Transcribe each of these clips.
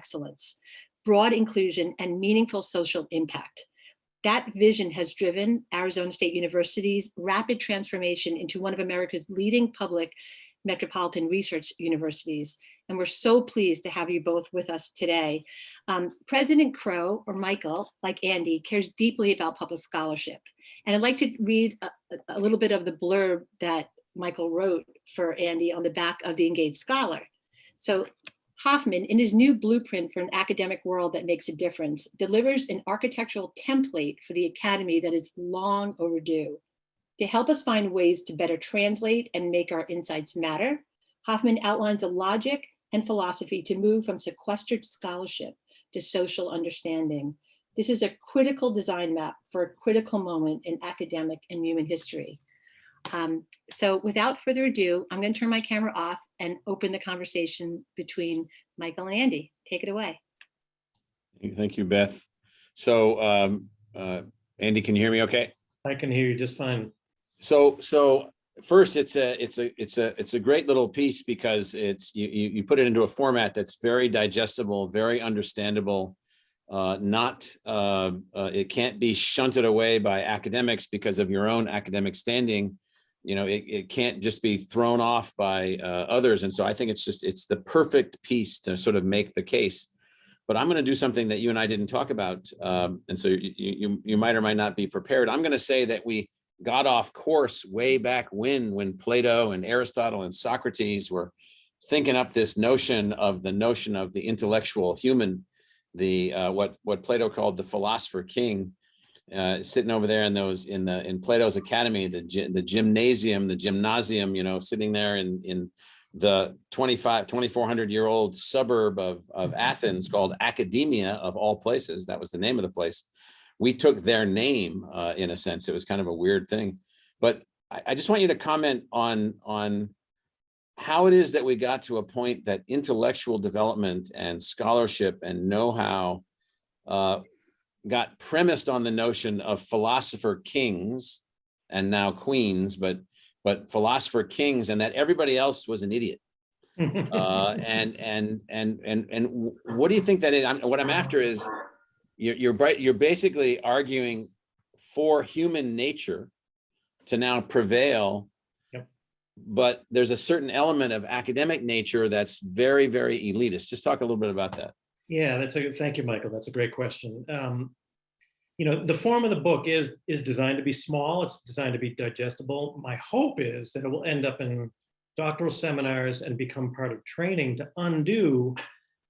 excellence, broad inclusion, and meaningful social impact. That vision has driven Arizona State University's rapid transformation into one of America's leading public metropolitan research universities. And we're so pleased to have you both with us today. Um, President Crow, or Michael, like Andy, cares deeply about public scholarship. And I'd like to read a, a little bit of the blurb that Michael wrote for Andy on the back of the Engaged Scholar. So Hoffman, in his new blueprint for an academic world that makes a difference, delivers an architectural template for the academy that is long overdue. To help us find ways to better translate and make our insights matter, Hoffman outlines a logic and philosophy to move from sequestered scholarship to social understanding. This is a critical design map for a critical moment in academic and human history. Um, so without further ado, I'm going to turn my camera off and open the conversation between Michael and Andy. Take it away. Thank you, Beth. So, um, uh, Andy, can you hear me okay? I can hear you just fine. So, so first, it's a, it's a, it's a, it's a great little piece because it's, you, you, you put it into a format that's very digestible, very understandable, uh, not, uh, uh, it can't be shunted away by academics because of your own academic standing you know, it, it can't just be thrown off by uh, others. And so I think it's just, it's the perfect piece to sort of make the case. But I'm going to do something that you and I didn't talk about. Um, and so you, you, you might or might not be prepared. I'm going to say that we got off course way back when, when Plato and Aristotle and Socrates were thinking up this notion of the notion of the intellectual human, the uh, what, what Plato called the philosopher king uh, sitting over there in those in the in Plato's Academy, the the gymnasium, the gymnasium, you know, sitting there in in the 25 2400 year old suburb of of Athens called Academia of all places. That was the name of the place. We took their name uh, in a sense. It was kind of a weird thing, but I, I just want you to comment on on how it is that we got to a point that intellectual development and scholarship and know-how uh, got premised on the notion of philosopher kings and now queens, but but philosopher kings, and that everybody else was an idiot. uh, and and and and and what do you think that is? I'm, what I'm after is you're you're bright. You're basically arguing for human nature to now prevail. Yep. But there's a certain element of academic nature that's very, very elitist. Just talk a little bit about that. Yeah, that's a thank you, Michael. That's a great question. Um, you know, the form of the book is is designed to be small. It's designed to be digestible. My hope is that it will end up in doctoral seminars and become part of training to undo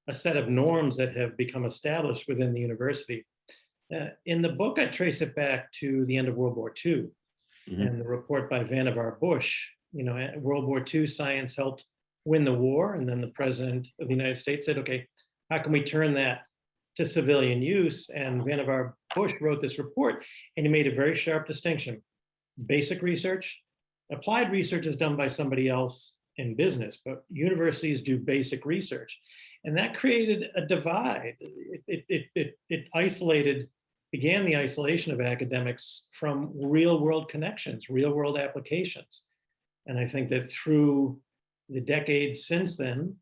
a set of norms that have become established within the university. Uh, in the book, I trace it back to the end of World War II mm -hmm. and the report by Vannevar Bush. You know, World War II science helped win the war, and then the president of the United States said, "Okay, how can we turn that to civilian use. And Vannevar Bush wrote this report and he made a very sharp distinction. Basic research, applied research is done by somebody else in business, but universities do basic research. And that created a divide. It, it, it, it, it isolated, began the isolation of academics from real world connections, real world applications. And I think that through the decades since then,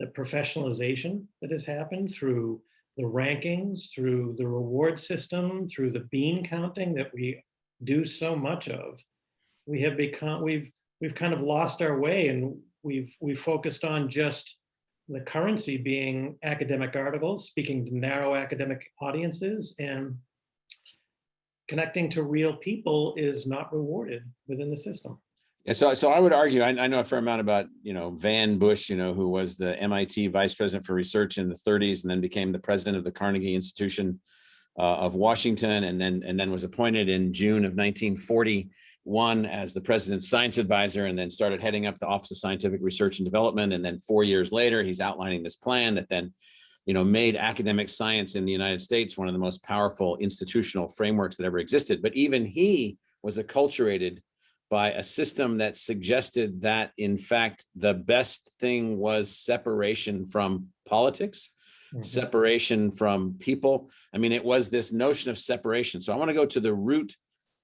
the professionalization that has happened through the rankings, through the reward system, through the bean counting that we do so much of, we have become, we've, we've kind of lost our way and we've, we've focused on just the currency being academic articles, speaking to narrow academic audiences and connecting to real people is not rewarded within the system. Yeah, so, so I would argue, I, I, know a fair amount about, you know, Van Bush, you know, who was the MIT vice president for research in the 30s and then became the president of the Carnegie Institution uh, of Washington and then and then was appointed in June of 1941 as the president's science advisor and then started heading up the Office of Scientific Research and Development. And then four years later, he's outlining this plan that then, you know, made academic science in the United States one of the most powerful institutional frameworks that ever existed. But even he was acculturated by a system that suggested that, in fact, the best thing was separation from politics, mm -hmm. separation from people. I mean, it was this notion of separation. So I want to go to the root,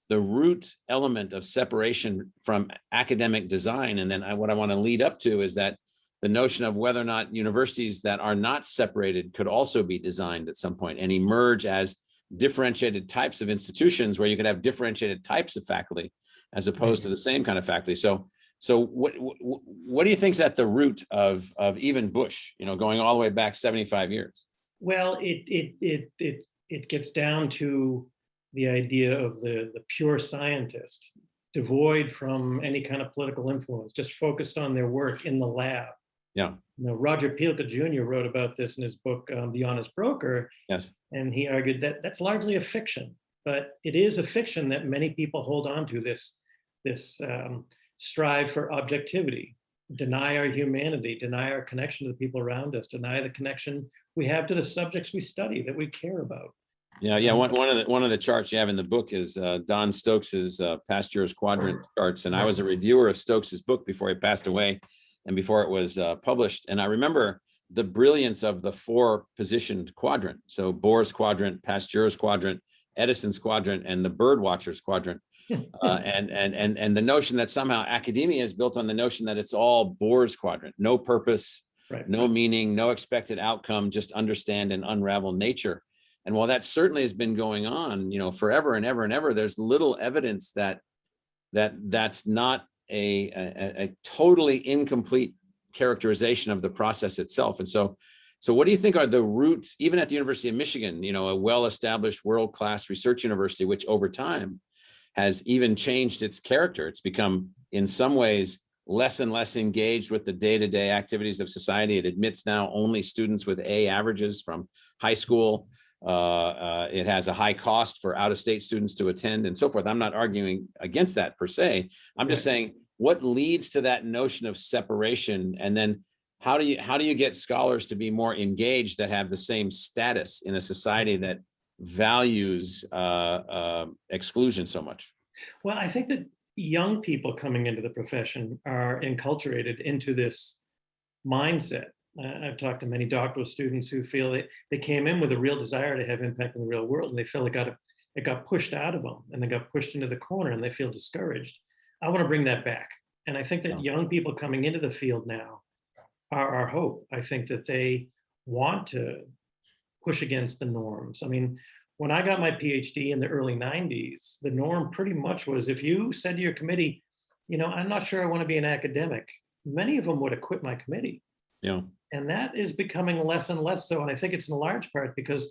the root element of separation from academic design. And then I, what I want to lead up to is that the notion of whether or not universities that are not separated could also be designed at some point and emerge as differentiated types of institutions where you could have differentiated types of faculty as opposed to the same kind of faculty. So, so what, what, what do you think is at the root of, of even Bush, you know, going all the way back 75 years? Well, it, it, it, it, it gets down to the idea of the, the pure scientist, devoid from any kind of political influence, just focused on their work in the lab. Yeah. You know, Roger Pielke Jr. wrote about this in his book, um, The Honest Broker, Yes. and he argued that that's largely a fiction, but it is a fiction that many people hold on to this, this um, strive for objectivity, deny our humanity, deny our connection to the people around us, deny the connection we have to the subjects we study that we care about. Yeah, yeah. One, one of the, one of the charts you have in the book is uh, Don Stokes's uh, Pasteur's quadrant charts. And I was a reviewer of Stokes's book before he passed away and before it was uh, published. And I remember the brilliance of the four positioned quadrant. So Bohr's quadrant, Pasteur's quadrant, Edison's quadrant, and the bird watcher's quadrant. Uh, and, and, and, and the notion that somehow academia is built on the notion that it's all Bohr's quadrant, no purpose, Right. no meaning, no expected outcome, just understand and unravel nature. And while that certainly has been going on, you know, forever and ever and ever, there's little evidence that that that's not a, a, a totally incomplete characterization of the process itself. And so, so what do you think are the roots, even at the University of Michigan, you know, a well-established world-class research university, which over time has even changed its character. It's become in some ways less and less engaged with the day-to-day activities of society. It admits now only students with A averages from high school. Uh, uh, it has a high cost for out-of-state students to attend and so forth. I'm not arguing against that per se. I'm just saying what leads to that notion of separation and then how do you how do you get scholars to be more engaged that have the same status in a society that values uh, uh, exclusion so much? Well, I think that young people coming into the profession are enculturated into this mindset. Uh, I've talked to many doctoral students who feel that they came in with a real desire to have impact in the real world and they feel it got, it got pushed out of them and they got pushed into the corner and they feel discouraged. I want to bring that back. And I think that Yeah. young people coming into the field now are our hope. I think that they want to push against the norms. I mean, when I got my PhD in the early 90s, the norm pretty much was if you said to your committee, you know, I'm not sure I want to be an academic, many of them would have quit my committee. Yeah. And that is becoming less and less so. And I think it's in large part because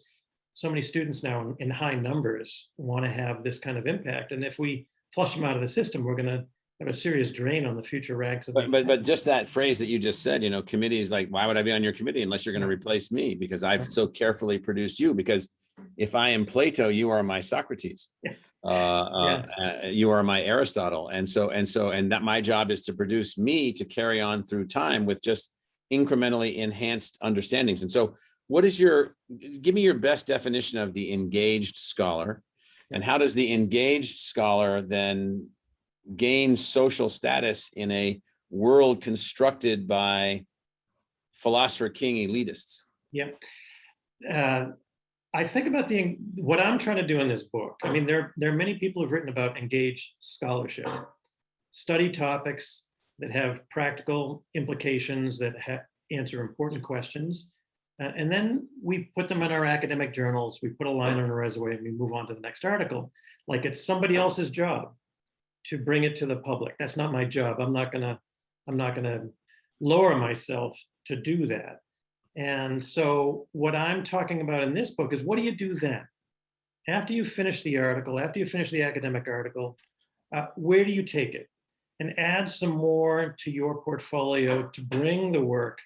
so many students now in, in high numbers want to have this kind of impact. And if we flush them out of the system, we're going to have a serious drain on the future ranks of But, but, but just that phrase that you just said, you know, committees like, why would I be on your committee unless you're going to replace me? Because I've so carefully produced you because if I am Plato, you are my Socrates. Yeah. Uh, uh, uh, you are my Aristotle. And so, and so, and that my job is to produce me to carry on through time with just incrementally enhanced understandings. And so what is your, give me your best definition of the engaged scholar and how does the engaged scholar then gain social status in a world constructed by philosopher king elitists? Yeah. Uh, I think about the what I'm trying to do in this book. I mean, there, there are many people who've written about engaged scholarship, study topics that have practical implications that answer important questions. Uh, and then we put them in our academic journals, we put a line on a resume and we move on to the next article. Like it's somebody else's job to bring it to the public. That's not my job. I'm not gonna, I'm not gonna lower myself to do that. And so what I'm talking about in this book is what do you do then? After you finish the article, after you finish the academic article, uh, where do you take it? And add some more to your portfolio to bring the work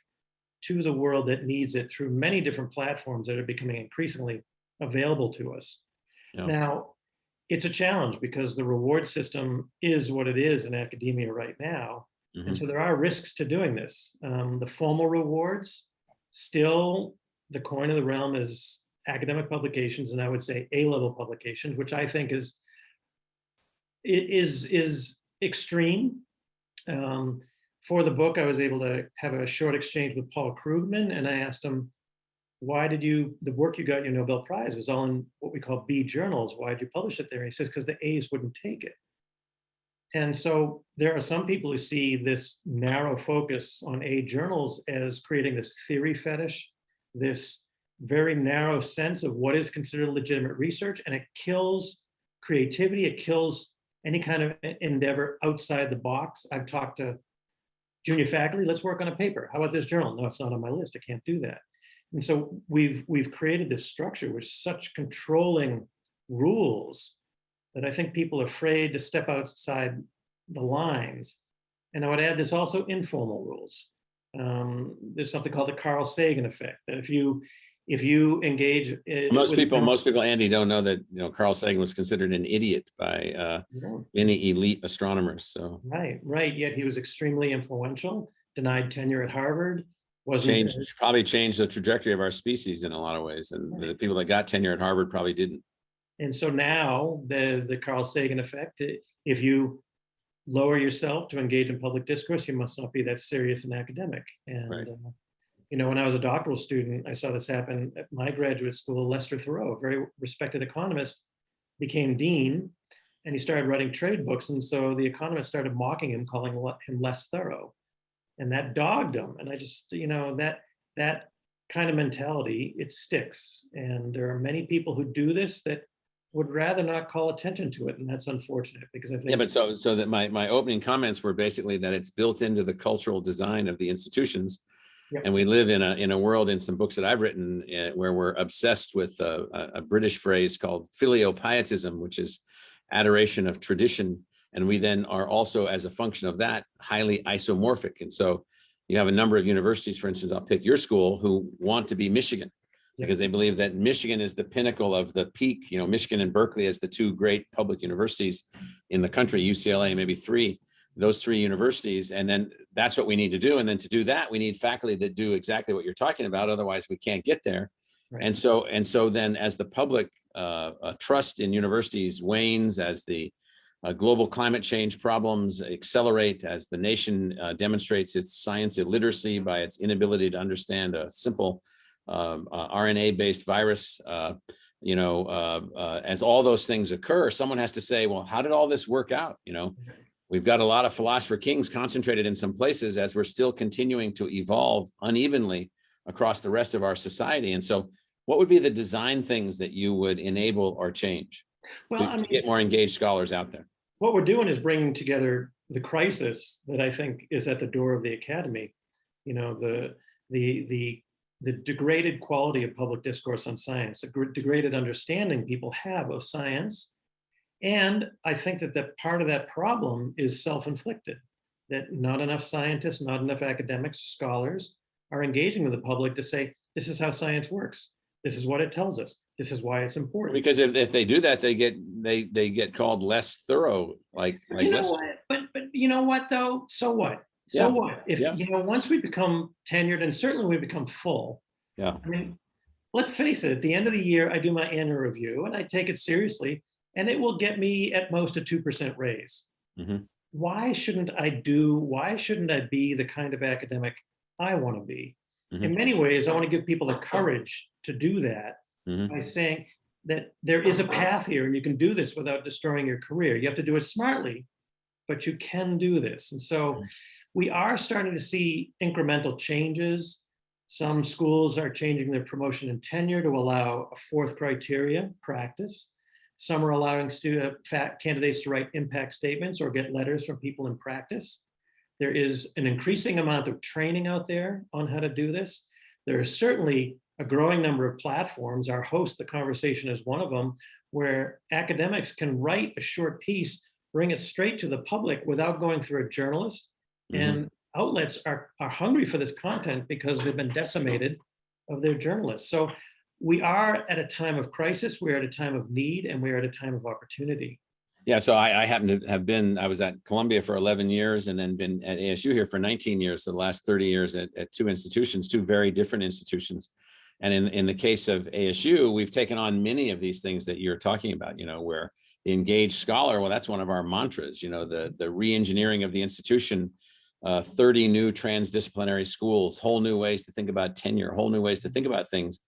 to the world that needs it through many different platforms that are becoming increasingly available to us. Yeah. Now, it's a challenge because the reward system is what it is in academia right now. Mhm. And so there are risks to doing this. Um, the formal rewards, still the coin of the realm is academic publications, and I would say A-level publications, which I think is is is extreme. Um, for the book, I was able to have a short exchange with Paul Krugman, and I asked him, "Why did you the work you got your Nobel Prize was all in what we call B journals? Why did you publish it there?" And he says, "Because the A's wouldn't take it." And so there are some people who see this narrow focus on A journals as creating this theory fetish, this very narrow sense of what is considered legitimate research, and it kills creativity, it kills any kind of endeavor outside the box. I've talked to junior faculty, let's work on a paper. How about this journal? No, it's not on my list. I can't do that. And so we've we've created this structure with such controlling rules that I think people are afraid to step outside the lines. And I would add there's also informal rules. Um, there's something called the Carl Sagan effect. That if you if you engage Most people, most people, Andy, don't know that, you know, Carl Sagan was considered an idiot by uh, don't. many elite astronomers. So Right, right. Yet he was extremely influential. Denied tenure at Harvard. Wasn't changed, probably changed the trajectory of our species in a lot of ways. And the people that got tenure at Harvard probably didn't. And so now the, the Carl Sagan effect, if you lower yourself to engage in public discourse, you must not be that serious and academic. And, Right. uh, you know, when I was a doctoral student, I saw this happen at my graduate school, Lester Thurow, a very respected economist, became dean and he started writing trade books. And so the economists started mocking him, calling him less thorough. And that dogged him. And I just, you know, that, that kind of mentality, it sticks. And there are many people who do this that would rather not call attention to it, and that's unfortunate because I think. Yeah, but so, so that my, my opening comments were basically that it's built into the cultural design of the institutions. Yep. And we live in a, in a world in some books that I've written uh, where we're obsessed with a, a- a British phrase called filiopietism, which is adoration of tradition. And we then are also, as a function of that, highly isomorphic. And so you have a number of universities, for instance, I'll pick your school, who want to be Michigan because they believe that Michigan is the pinnacle of the peak, you know, Michigan and Berkeley as the two great public universities in the country, UCLA, maybe three, those three universities. And then that's what we need to do. And then to do that, we need faculty that do exactly what you're talking about. Otherwise, we can't get there. Right. And so, and so then as the public uh, uh, trust in universities wanes, as the uh, global climate change problems accelerate, as the nation uh, demonstrates its science illiteracy by its inability to understand a simple um, uh, RNA-based virus, uh, you know, uh, uh, as all those things occur, someone has to say, well, how did all this work out? You know, we've got a lot of philosopher kings concentrated in some places as we're still continuing to evolve unevenly across the rest of our society. And so what would be the design things that you would enable or change Well, I to mean, get more engaged scholars out there? what we're doing is bringing together the crisis that I think is at the door of the academy. You know, the the the the degraded quality of public discourse on science, the degraded understanding people have of science. And I think that that part of that problem is self-inflicted, that not enough scientists, not enough academics, scholars are engaging with the public to say, this is how science works. This is what it tells us. This is why it's important. Because if, if they do that, they get, they, they get called less thorough, like. But like you know less- what? But but you know what though? So what? So Yeah, what? If yeah. you know, once we become tenured and certainly we become full. Yeah. I mean, let's face it, at the end of the year, I do my annual review and I take it seriously and it will get me at most a 2% raise. Mhm. Why shouldn't I do, why shouldn't I be the kind of academic I want to be? In many ways, I want to give people the courage to do that Mhm. by saying that there is a path here and you can do this without destroying your career. You have to do it smartly, but you can do this. And so we are starting to see incremental changes. Some schools are changing their promotion and tenure to allow a fourth criteria, practice. Some are allowing student fat candidates to write impact statements or get letters from people in practice. There is an increasing amount of training out there on how to do this. There is certainly a growing number of platforms. Our host, The Conversation is one of them, where academics can write a short piece, bring it straight to the public without going through a journalist. Mhm. And outlets are, are hungry for this content because they've been decimated of their journalists. So we are at a time of crisis, we're at a time of need, and we're at a time of opportunity. Yeah, so I, I happen to have been, I was at Columbia for 11 years and then been at ASU here for 19 years, so the last 30 years at, at two institutions, two very different institutions. And in, in the case of ASU, we've taken on many of these things that you're talking about, you know, where the engaged scholar, well, that's one of our mantras, you know, the, the re-engineering of the institution, uh, 30 new transdisciplinary schools, whole new ways to think about tenure, whole new ways to think about things.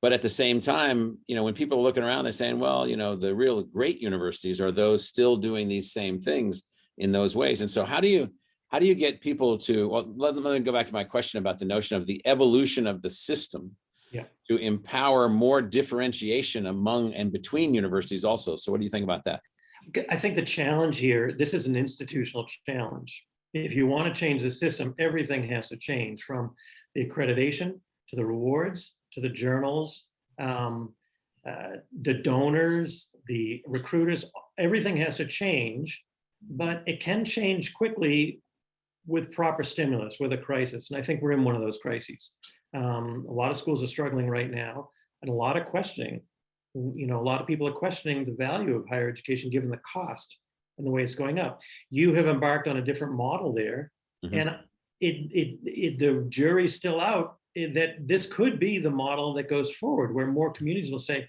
But at the same time, you know, when people are looking around, they're saying, well, you know, the real great universities are those still doing these same things. in those ways. And so how do you, how do you get people to, well, let, let me go back to my question about the notion of the evolution of the system Yeah. to empower more differentiation among and between universities also. So what do you think about that? I think the challenge here, this is an institutional challenge. If you want to change the system, everything has to change from the accreditation to the rewards, to the journals, um, uh, the donors, the recruiters, everything has to change, but it can change quickly with proper stimulus, with a crisis. And I think we're in one of those crises. Um, a lot of schools are struggling right now and a lot of questioning you know, a lot of people are questioning the value of higher education given the cost and the way it's going up. You have embarked on a different model there. Mhm. And it, it, it, the jury's still out eh, that this could be the model that goes forward where more communities will say,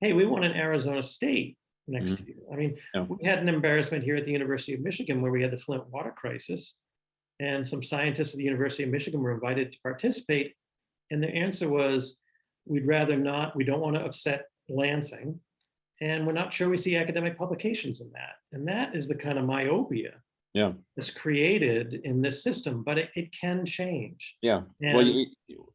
hey, we want an Arizona State next year. I mean, Yeah. we had an embarrassment here at the University of Michigan where we had the Flint water crisis. And some scientists at the University of Michigan were invited to participate. And the answer was, we'd rather not, we don't want to upset Lansing. And we're not sure we see academic publications in that. And that is the kind of myopia Yeah, that's created in this system, but it, it can change. yeah. Well, And you, you-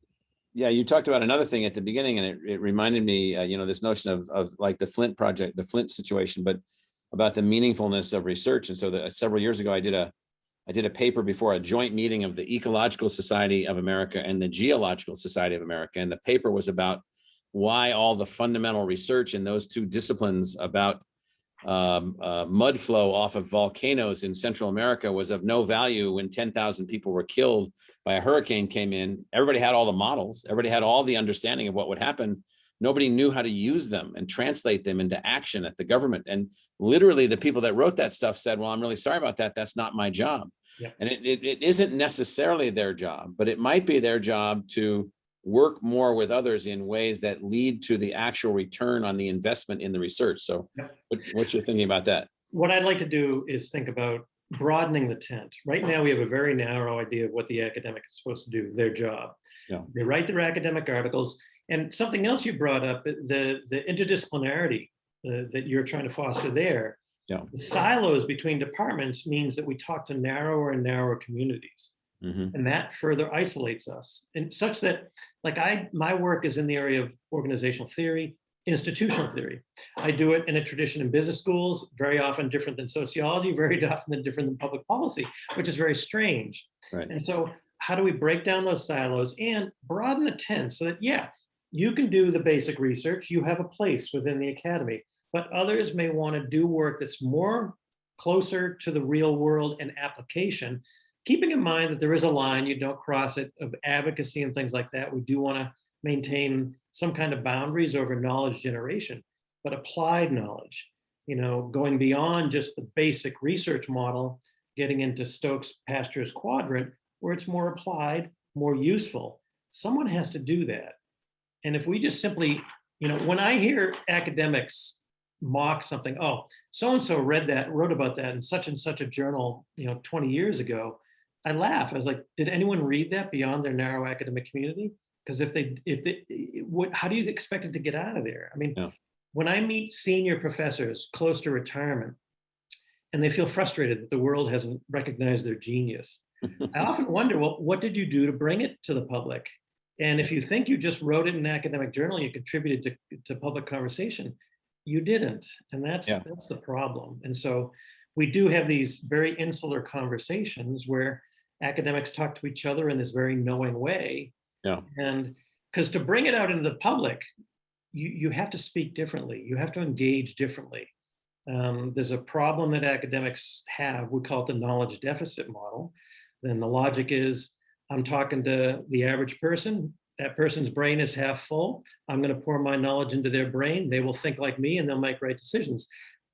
yeah, you talked about another thing at the beginning and it, it reminded me, uh, you know, this notion of, of like the Flint project, the Flint situation, but about the meaningfulness of research. And so that several years ago, I did a, I did a paper before a joint meeting of the Ecological Society of America and the Geological Society of America. And the paper was about why all the fundamental research in those two disciplines about um, uh, mud flow off of volcanoes in Central America was of no value when 10,000 people were killed by a hurricane came in. Everybody had all the models. Everybody had all the understanding of what would happen. Nobody knew how to use them and translate them into action at the government. And literally the people that wrote that stuff said, well, I'm really sorry about that. That's not my job. Yeah. And it, it, it isn't necessarily their job, but it might be their job to work more with others in ways that lead to the actual return on the investment in the research. So Yeah. what, what's your thinking about that? what I'd like to do is think about broadening the tent. Right now, we have a very narrow idea of what the academic is supposed to do, their job. Yeah. They write their academic articles. And something else you brought up, the, the interdisciplinarity uh, that you're trying to foster there. Yeah. The silos between departments means that we talk to narrower and narrower communities. Mhm. And that further isolates us and such that, like I, my work is in the area of organizational theory, institutional theory. I do it in a tradition in business schools, very often different than sociology, very often than different than public policy, which is very strange. Right. And so how do we break down those silos and broaden the tent so that, yeah, you can do the basic research, you have a place within the academy, but others may want to do work that's more closer to the real world and application, keeping in mind that there is a line, you don't cross it, of advocacy and things like that. We do want to maintain some kind of boundaries over knowledge generation, but applied knowledge, you know, going beyond just the basic research model, getting into Stokes Pasteur's quadrant, where it's more applied, more useful. Someone has to do that. And if we just simply, you know, when I hear academics mock something, oh, so-and-so read that, wrote about that in such and such a journal, you know, 20 years ago, I laugh. I was like, did anyone read that beyond their narrow academic community? Because if they, if they, what, how do you expect it to get out of there? I mean, Yeah. when I meet senior professors close to retirement, and they feel frustrated that the world hasn't recognized their genius, I often wonder, well, what did you do to bring it to the public? And if you think you just wrote it in an academic journal, you contributed to, to public conversation, you didn't. And that's, Yeah. that's the problem. And so we do have these very insular conversations where academics talk to each other in this very knowing way. Yeah. And because to bring it out into the public, you, you have to speak differently. You have to engage differently. Um, there's a problem that academics have. We call it the knowledge deficit model. Then the logic is I'm talking to the average person. That person's brain is half full. I'm going to pour my knowledge into their brain. They will think like me and they'll make right decisions.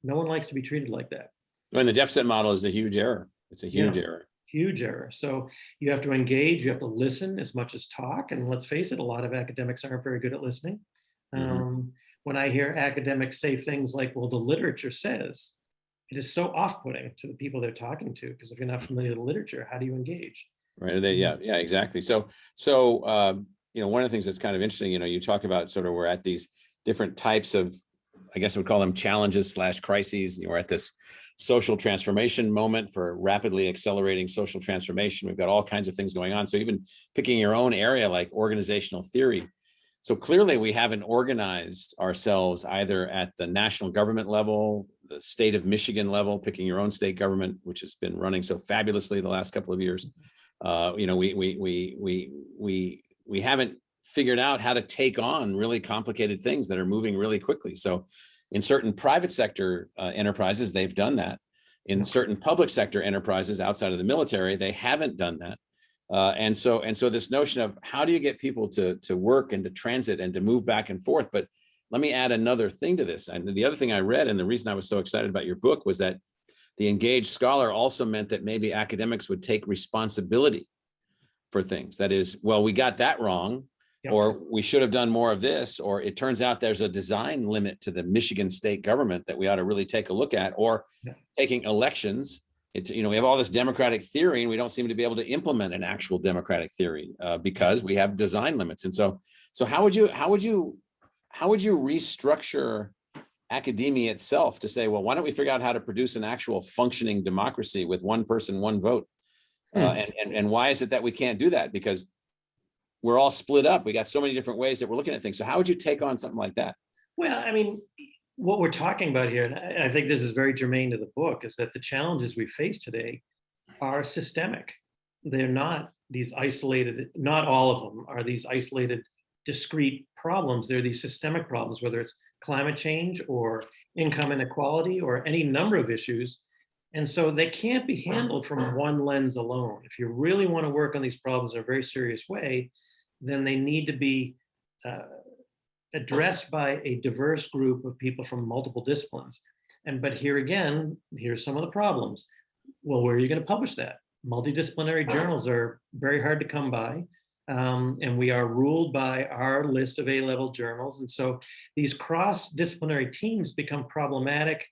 No one likes to be treated like that. And the deficit model is a huge error. It's a huge Yeah. error. Huge error. So you have to engage, you have to listen as much as talk. And let's face it, a lot of academics aren't very good at listening. Mhm. Um, when I hear academics say things like, well, the literature says, it is so off-putting to the people they're talking to, because if you're not familiar with the literature, how do you engage? Right. They, yeah, yeah, exactly. So, so, um, you know, one of the things that's kind of interesting, you know, you talk about sort of we're at these different types of, I guess I would call them challenges slash crises. We're at this social transformation moment for rapidly accelerating social transformation. We've got all kinds of things going on. So even picking your own area like organizational theory. So clearly we haven't organized ourselves either at the national government level, the state of Michigan level, picking your own state government, which has been running so fabulously the last couple of years. Uh, you know, we, we, we, we, we, we haven't figured out how to take on really complicated things that are moving really quickly. So in certain private sector uh, enterprises, they've done that. In certain public sector enterprises outside of the military, they haven't done that. Uh, and so and so this notion of how do you get people to to work and to transit and to move back and forth. But let me add another thing to this. And the other thing I read and the reason I was so excited about your book was that the engaged scholar also meant that maybe academics would take responsibility for things. That is, well, we got that wrong Yep. or we should have done more of this, or it turns out there's a design limit to the Michigan state government that we ought to really take a look at, or Yeah. taking elections. It's, you know, we have all this democratic theory and we don't seem to be able to implement an actual democratic theory uh, because we have design limits. And so, so how would you, how would you, how would you restructure academia itself to say, well, why don't we figure out how to produce an actual functioning democracy with one person, one vote? Uh, Hmm. and, and, and why is it that we can't do that? Because we're all split up. We got so many different ways that we're looking at things. So how would you take on something like that? Well, I mean, what we're talking about here, and I I think this is very germane to the book, is that the challenges we face today are systemic. They're not these isolated, not all of them are these isolated, discrete problems. They're these systemic problems, whether it's climate change or income inequality or any number of issues. And so they can't be handled from one lens alone. If you really want to work on these problems in a very serious way, then they need to be uh, addressed by a diverse group of people from multiple disciplines. And but here again, here's some of the problems. Well, where are you going to publish that? Multidisciplinary journals are very hard to come by. Um, and we are ruled by our list of A-level journals. And so these cross-disciplinary teams become problematic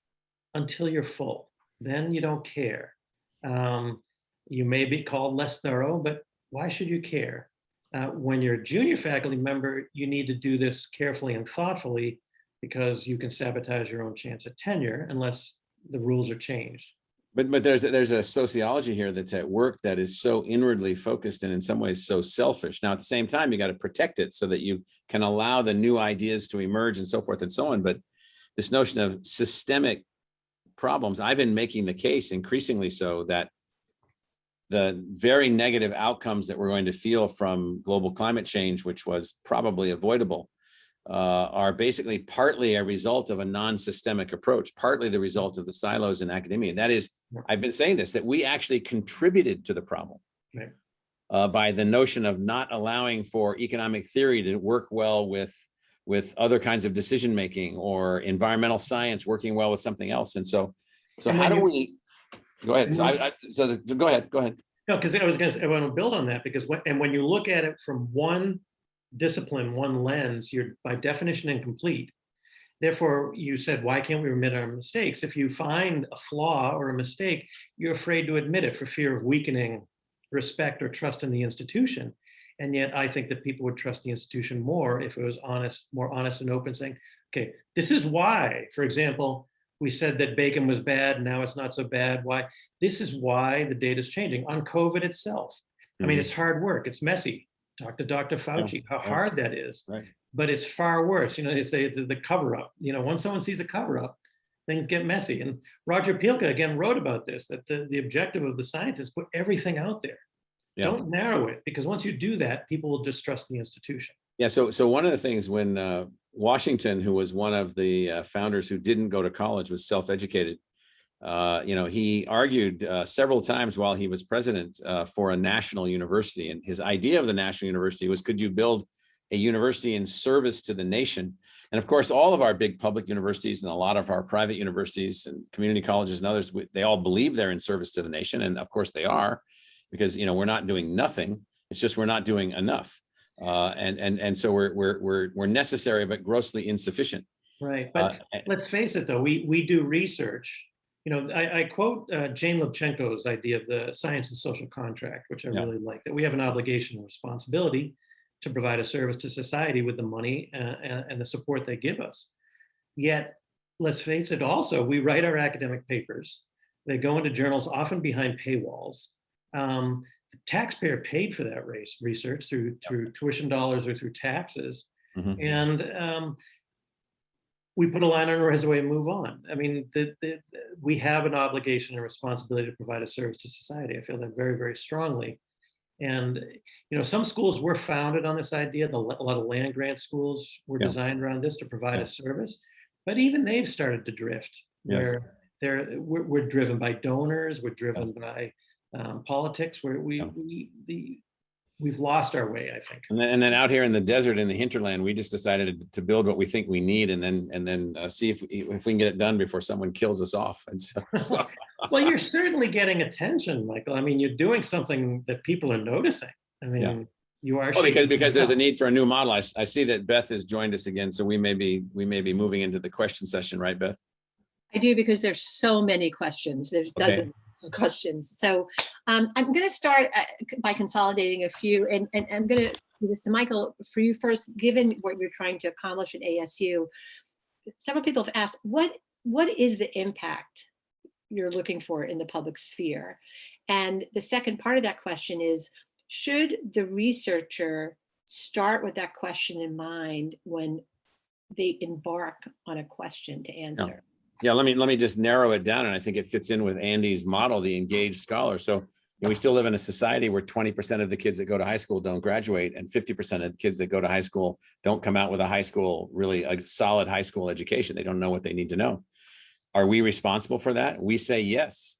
until you're full. Then you don't care. Um, you may be called less thorough, but why should you care? Uh, when you're a junior faculty member, you need to do this carefully and thoughtfully because you can sabotage your own chance at tenure unless the rules are changed. But but there's there's a sociology here that's at work that is so inwardly focused and in some ways so selfish. Now at the same time, you got to protect it so that you can allow the new ideas to emerge and so forth and so on. But this notion of systemic problems, I've been making the case increasingly so that the very negative outcomes that we're going to feel from global climate change, which was probably avoidable, uh, are basically partly a result of a non-systemic approach, partly the result of the silos in academia. That is, I've been saying this, that we actually contributed to the problem uh, by the notion of not allowing for economic theory to work well with with other kinds of decision making or environmental science working well with something else. And so, so And how do you- we? Go ahead. So I, I so the, go ahead. Go ahead. No, because I was going to, I want to build on that because when, and when you look at it from one discipline, one lens, you're by definition incomplete. Therefore, you said, why can't we admit our mistakes? If you find a flaw or a mistake, you're afraid to admit it for fear of weakening respect or trust in the institution. And yet I think that people would trust the institution more if it was honest, more honest and open saying, okay, this is why, for example, we said that bacon was bad, now it's not so bad. Why? This is why the data is changing on COVID itself. I mean, Mhm. it's hard work, it's messy. Talk to Dr. Fauci, how hard that is. Right. But it's far worse. You know, they say it's the cover up. You know, once someone sees a cover up, things get messy. And Roger Pielke again wrote about this, that the, the objective of the scientists put everything out there. Yeah. Don't narrow it because once you do that, people will distrust the institution. Yeah, so so one of the things when uh, Washington, who was one of the uh, founders who didn't go to college, was self-educated. Uh, you know, he argued uh, several times while he was president uh, for a national university, and his idea of the national university was, could you build a university in service to the nation? And of course, all of our big public universities and a lot of our private universities and community colleges and others, we- they all believe they're in service to the nation, and of course they are, because you know we're not doing nothing. It's just we're not doing enough. Uh, and and and so we're we're we're we're necessary but grossly insufficient. Right. Uh, But let's face it, though, we, we do research. You know, I, I quote uh, Jane Lubchenco's idea of the science and social contract, which I Yeah. really like, that we have an obligation and responsibility to provide a service to society with the money uh, and, and the support they give us. Yet let's face it, also, we write our academic papers. They go into journals often behind paywalls. Um, the taxpayer paid for that race research through through tuition dollars or through taxes. Mhm. And um, we put a line on our resume and move on. I mean, the, the, we have an obligation and responsibility to provide a service to society. I feel that very, very strongly. And, you know, some schools were founded on this idea. The, a lot of land grant schools were Yeah. designed around this to provide Yeah. a service. But even they've started to drift Yes. where they're, we're, we're driven by donors, we're driven by um, politics, where we, Yeah. we, the, we've lost our way, I think. And then, and then out here in the desert, in the hinterland, we just decided to build what we think we need and then, and then uh, see if, if we can get it done before someone kills us off. And so, so- Well, you're certainly getting attention, Michael. I mean, you're doing something that people are noticing. I mean, you are. Well, because, because there's a need for a new model. I see that Beth has joined us again, so we may be, we may be moving into the question session, right, Beth? I do because there's so many questions. There's Okay. dozens of questions. So um, I'm going to start uh, by consolidating a few and, and I'm going to do this to Michael for you first, given what you're trying to accomplish at ASU. Several people have asked, what, what is the impact you're looking for in the public sphere? And the second part of that question is, should the researcher start with that question in mind when they embark on a question to answer? Yeah, let me, let me just narrow it down, and I think it fits in with Andy's model, the engaged scholar. So we still live in a society where twenty percent of the kids that go to high school don't graduate, and fifty percent of the kids that go to high school don't come out with a high school, really a solid high school education. They don't know what they need to know. Are we responsible for that? We say yes.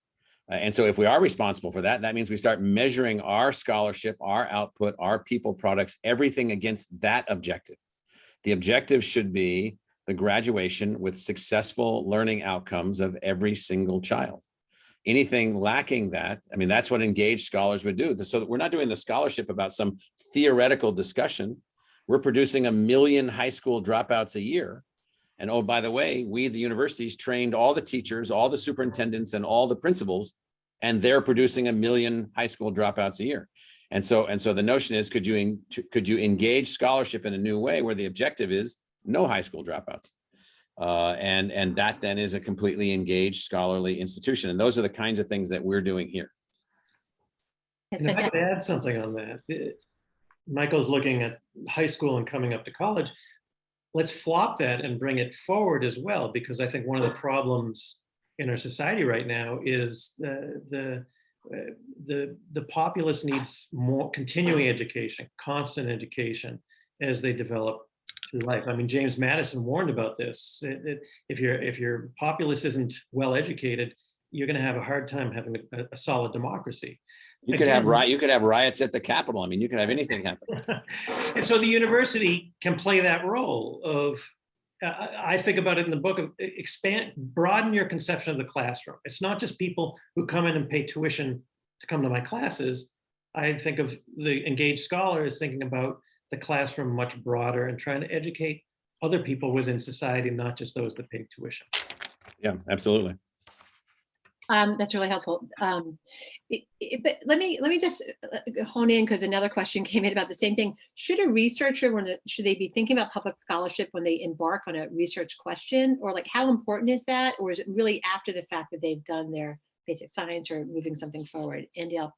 Uh, And so if we are responsible for that, that means we start measuring our scholarship, our output, our people products, everything against that objective. The objective should be the graduation with successful learning outcomes of every single child. Anything lacking that, I mean, that's what engaged scholars would do. So we're not doing the scholarship about some theoretical discussion. We're producing a million high school dropouts a year. And oh, by the way, we, the universities, trained all the teachers, all the superintendents, and all the principals, and they're producing a million high school dropouts a year. And so, and so the notion is, could you, could you engage scholarship in a new way where the objective is no high school dropouts? Uh, and, and that then is a completely engaged scholarly institution. And those are the kinds of things that we're doing here. Yes, And if I fantastic. could add something on that. Michael's looking at high school and coming up to college. Let's flop that and bring it forward as well, because I think one of the problems in our society right now is the, the, uh, the, the populace needs more continuing education, constant education as they develop through life. I mean, James Madison warned about this. It- it- If your, if your populace isn't well educated, you're gonna have a hard time having a, a solid democracy. You could have Again- riot, you could have riots at the Capitol. I mean, you could have anything happen. and so the university can play that role of uh, I think about it in the book of expand, broaden your conception of the classroom. It's not just people who come in and pay tuition to come to my classes. I think of the engaged scholar as thinking about the classroom much broader and trying to educate other people within society, not just those that pay tuition. Yeah, absolutely. Um, that's really helpful. Um, it- it- but let me, let me just uh, hone in because another question came in about the same thing. Should a researcher, when, it- should they be thinking about public scholarship when they embark on a research question? Or like, how important is that? Or is it really after the fact that they've done their basic science or moving something forward? Andy, I'll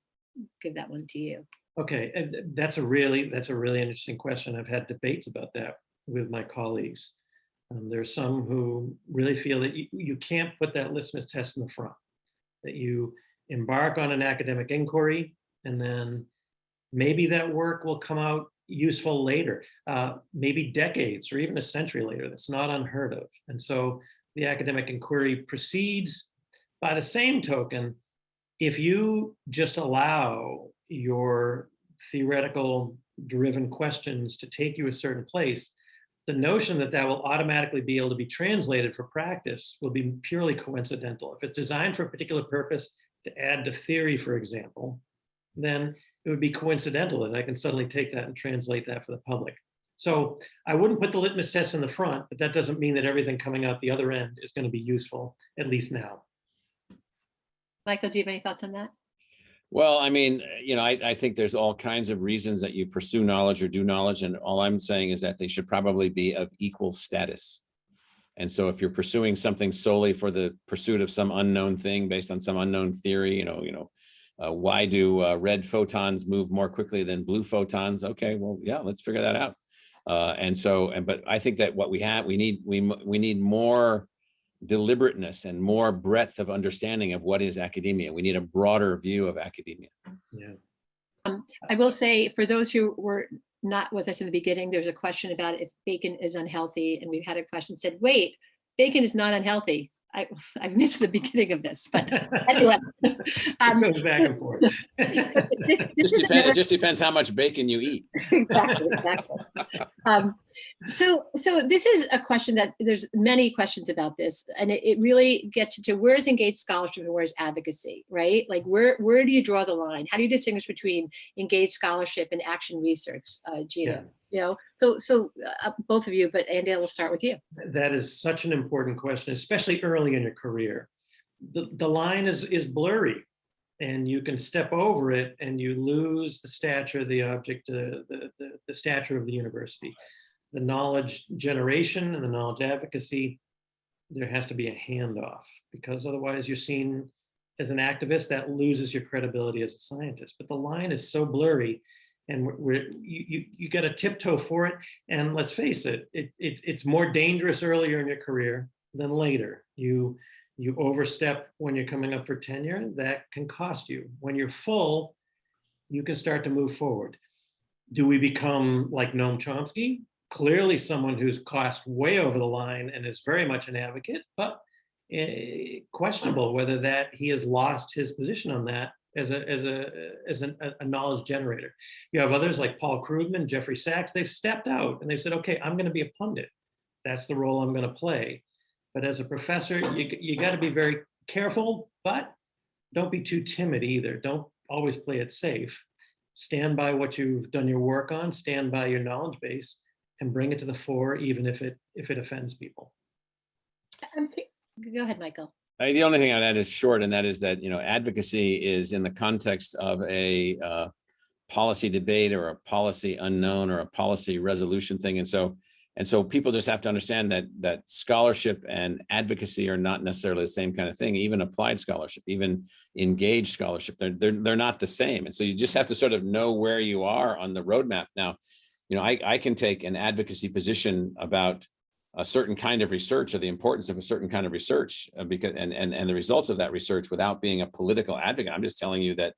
give that one to you. Okay, that's a really, that's a really interesting question. I've had debates about that with my colleagues. Um, there are some who really feel that you, you can't put that litmus test in the front. That you embark on an academic inquiry and then maybe that work will come out useful later, uh, maybe decades or even a century later. That's not unheard of. And so the academic inquiry proceeds. By the same token, if you just allow your theoretical driven questions to take you a certain place, the notion that that will automatically be able to be translated for practice will be purely coincidental. If it's designed for a particular purpose to add to theory, for example, then it would be coincidental and I can suddenly take that and translate that for the public. So I wouldn't put the litmus test in the front, but that doesn't mean that everything coming out the other end is going to be useful, at least now. Michael, do you have any thoughts on that? Well, I mean, you know, I, I think there's all kinds of reasons that you pursue knowledge or do knowledge, and all I'm saying is that they should probably be of equal status. And so if you're pursuing something solely for the pursuit of some unknown thing based on some unknown theory, you know, you know, uh, why do uh, red photons move more quickly than blue photons? Okay, well, yeah, let's figure that out. Uh, and so, and but I think that what we have, we need, we we need more deliberateness and more breadth of understanding of what is academia. We need a broader view of academia. Yeah. I will say, for those who were not with us in the beginning, there's a question about if bacon is unhealthy, and we've had a question said, wait, bacon is not unhealthy. I, I've missed the beginning of this, but anyway. um, It goes back and forth. this- this Just is it just depends how much bacon you eat. exactly, exactly. Um, so, so this is a question that there's many questions about this, and it, it really gets to where's engaged scholarship and where's advocacy, right? Like where where do you draw the line? How do you distinguish between engaged scholarship and action research, uh, Gina? Yeah. You know, so so uh, both of you, but Andy, we'll start with you. That is such an important question, especially early in your career. The, the line is, is blurry and you can step over it and you lose the stature of the object, uh, the, the, the stature of the university. The knowledge generation and the knowledge advocacy, there has to be a handoff because otherwise you're seen as an activist that loses your credibility as a scientist. But the line is so blurry and we're, we're you, you, you got to tiptoe for it. And let's face it, it, it's it's more dangerous earlier in your career than later. You you overstep when you're coming up for tenure, that can cost you. When you're full, you can start to move forward. Do we become like Noam Chomsky? Clearly someone who's crossed way over the line and is very much an advocate, but eh, questionable whether that he has lost his position on that as a as a as an, a knowledge generator. You have others like Paul Krugman, Jeffrey Sachs, they've stepped out and they said, okay, I'm going to be a pundit. That's the role I'm going to play. But as a professor, you, you got to be very careful, but don't be too timid either. Don't always play it safe. Stand by what you've done your work on, stand by your knowledge base and bring it to the fore, even if it if it offends people. Um, Go ahead, Michael. Uh, The only thing I'd add is short, and that is that, you know, advocacy is in the context of a uh, policy debate or a policy unknown or a policy resolution thing. And so, and so people just have to understand that, that scholarship and advocacy are not necessarily the same kind of thing, even applied scholarship, even engaged scholarship, they're, they're, they're not the same. And so you just have to sort of know where you are on the roadmap. Now, you know, I, I can take an advocacy position about a certain kind of research or the importance of a certain kind of research uh, because and, and and the results of that research without being a political advocate. I'm just telling you that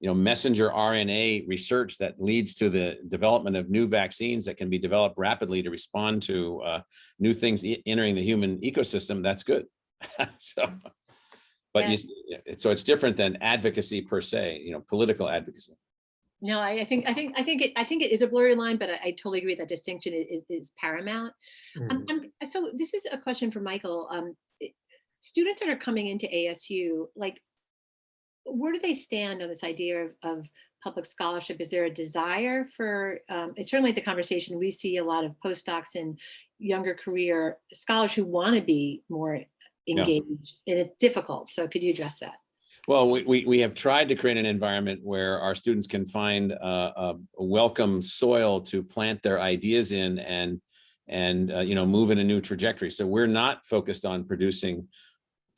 you know messenger RNA research that leads to the development of new vaccines that can be developed rapidly to respond to uh, new things e- entering the human ecosystem. That's good. so, but you, so it's different than advocacy per se. You know, political advocacy. No, I, I think I think I think it I think it is a blurry line, but I, I totally agree that distinction is, is paramount. Um, Mhm. I'm, so this is a question for Michael. Um, students that are coming into ASU, like, where do they stand on this idea of, of public scholarship? Is there a desire for? Um, it's certainly the conversation we see a lot of postdocs and younger career scholars who want to be more engaged, and it's difficult. So could you address that? Well, we, we, we have tried to create an environment where our students can find uh, a, welcome soil to plant their ideas in and, and, uh, you know, move in a new trajectory. So we're not focused on producing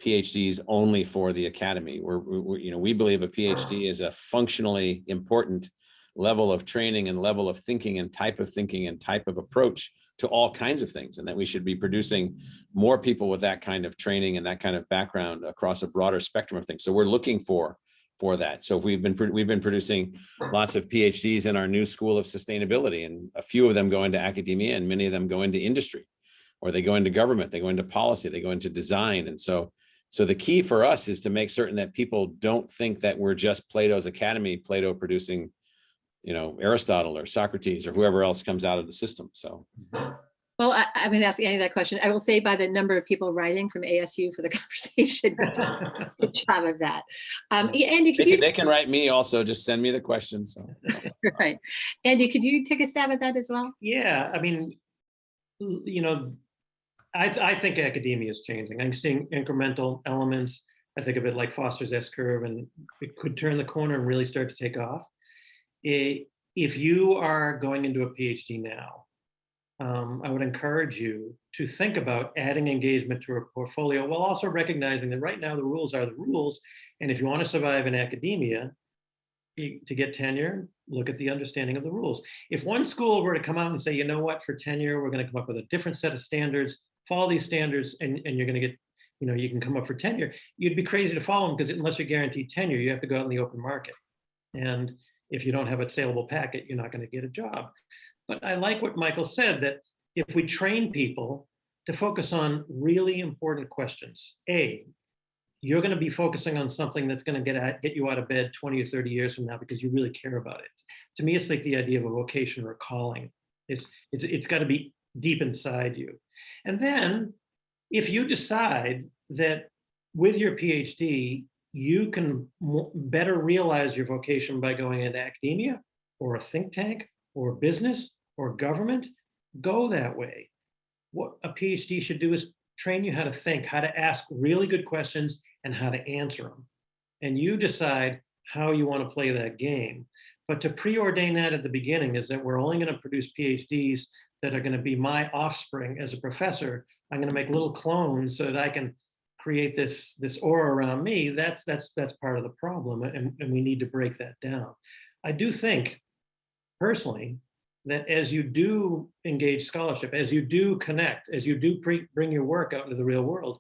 PhDs only for the academy. We're, we you know, we believe a PhD is a functionally important level of training and level of thinking and type of thinking and type of approach to all kinds of things. And that we should be producing more people with that kind of training and that kind of background across a broader spectrum of things. So we're looking for for that. So we've been we've been producing lots of PhDs in our new school of sustainability, and a few of them go into academia, and many of them go into industry, or they go into government, they go into policy, they go into design. And so so the key for us is to make certain that people don't think that we're just Plato's Academy, Plato producing, you know, Aristotle or Socrates or whoever else comes out of the system. So Well, I, I'm going to ask Annie that question. I will say by the number of people writing from ASU for the conversation, good job of that. Um, Andy, they could can, you, they can write me also, just send me the questions. So. right. Andy, could you take a stab at that as well? Yeah, I mean, you know, I, th- I think academia is changing. I'm seeing incremental elements. I think of it like Foster's S curve, and it could turn the corner and really start to take off. If you are going into a PhD now, um, I would encourage you to think about adding engagement to a portfolio while also recognizing that right now the rules are the rules. And if you want to survive in academia, to get tenure, look at the understanding of the rules. If one school were to come out and say, you know what, for tenure, we're going to come up with a different set of standards, follow these standards, and, and you're going to get, you know, you can come up for tenure, you'd be crazy to follow them because unless you're guaranteed tenure, you have to go out in the open market. And if you don't have a saleable packet, you're not going to get a job. But I like what Michael said, that if we train people to focus on really important questions, A, you're going to be focusing on something that's going to get at, get you out of bed 20 or 30 years from now because you really care about it. To me, it's like the idea of a vocation or a calling. It's it's it's got to be deep inside you. And then if you decide that with your PhD, you can better realize your vocation by going into academia or a think tank or business or government, go that way. What a PhD should do is train you how to think, how to ask really good questions and how to answer them. And you decide how you want to play that game. But to preordain that at the beginning is that we're only going to produce PhDs that are going to be my offspring as a professor. I'm going to make little clones so that I can create this this aura around me. That's that's that's part of the problem, and, and we need to break that down. I do think, personally, that as you do engage scholarship, as you do connect, as you do bring your work out into the real world,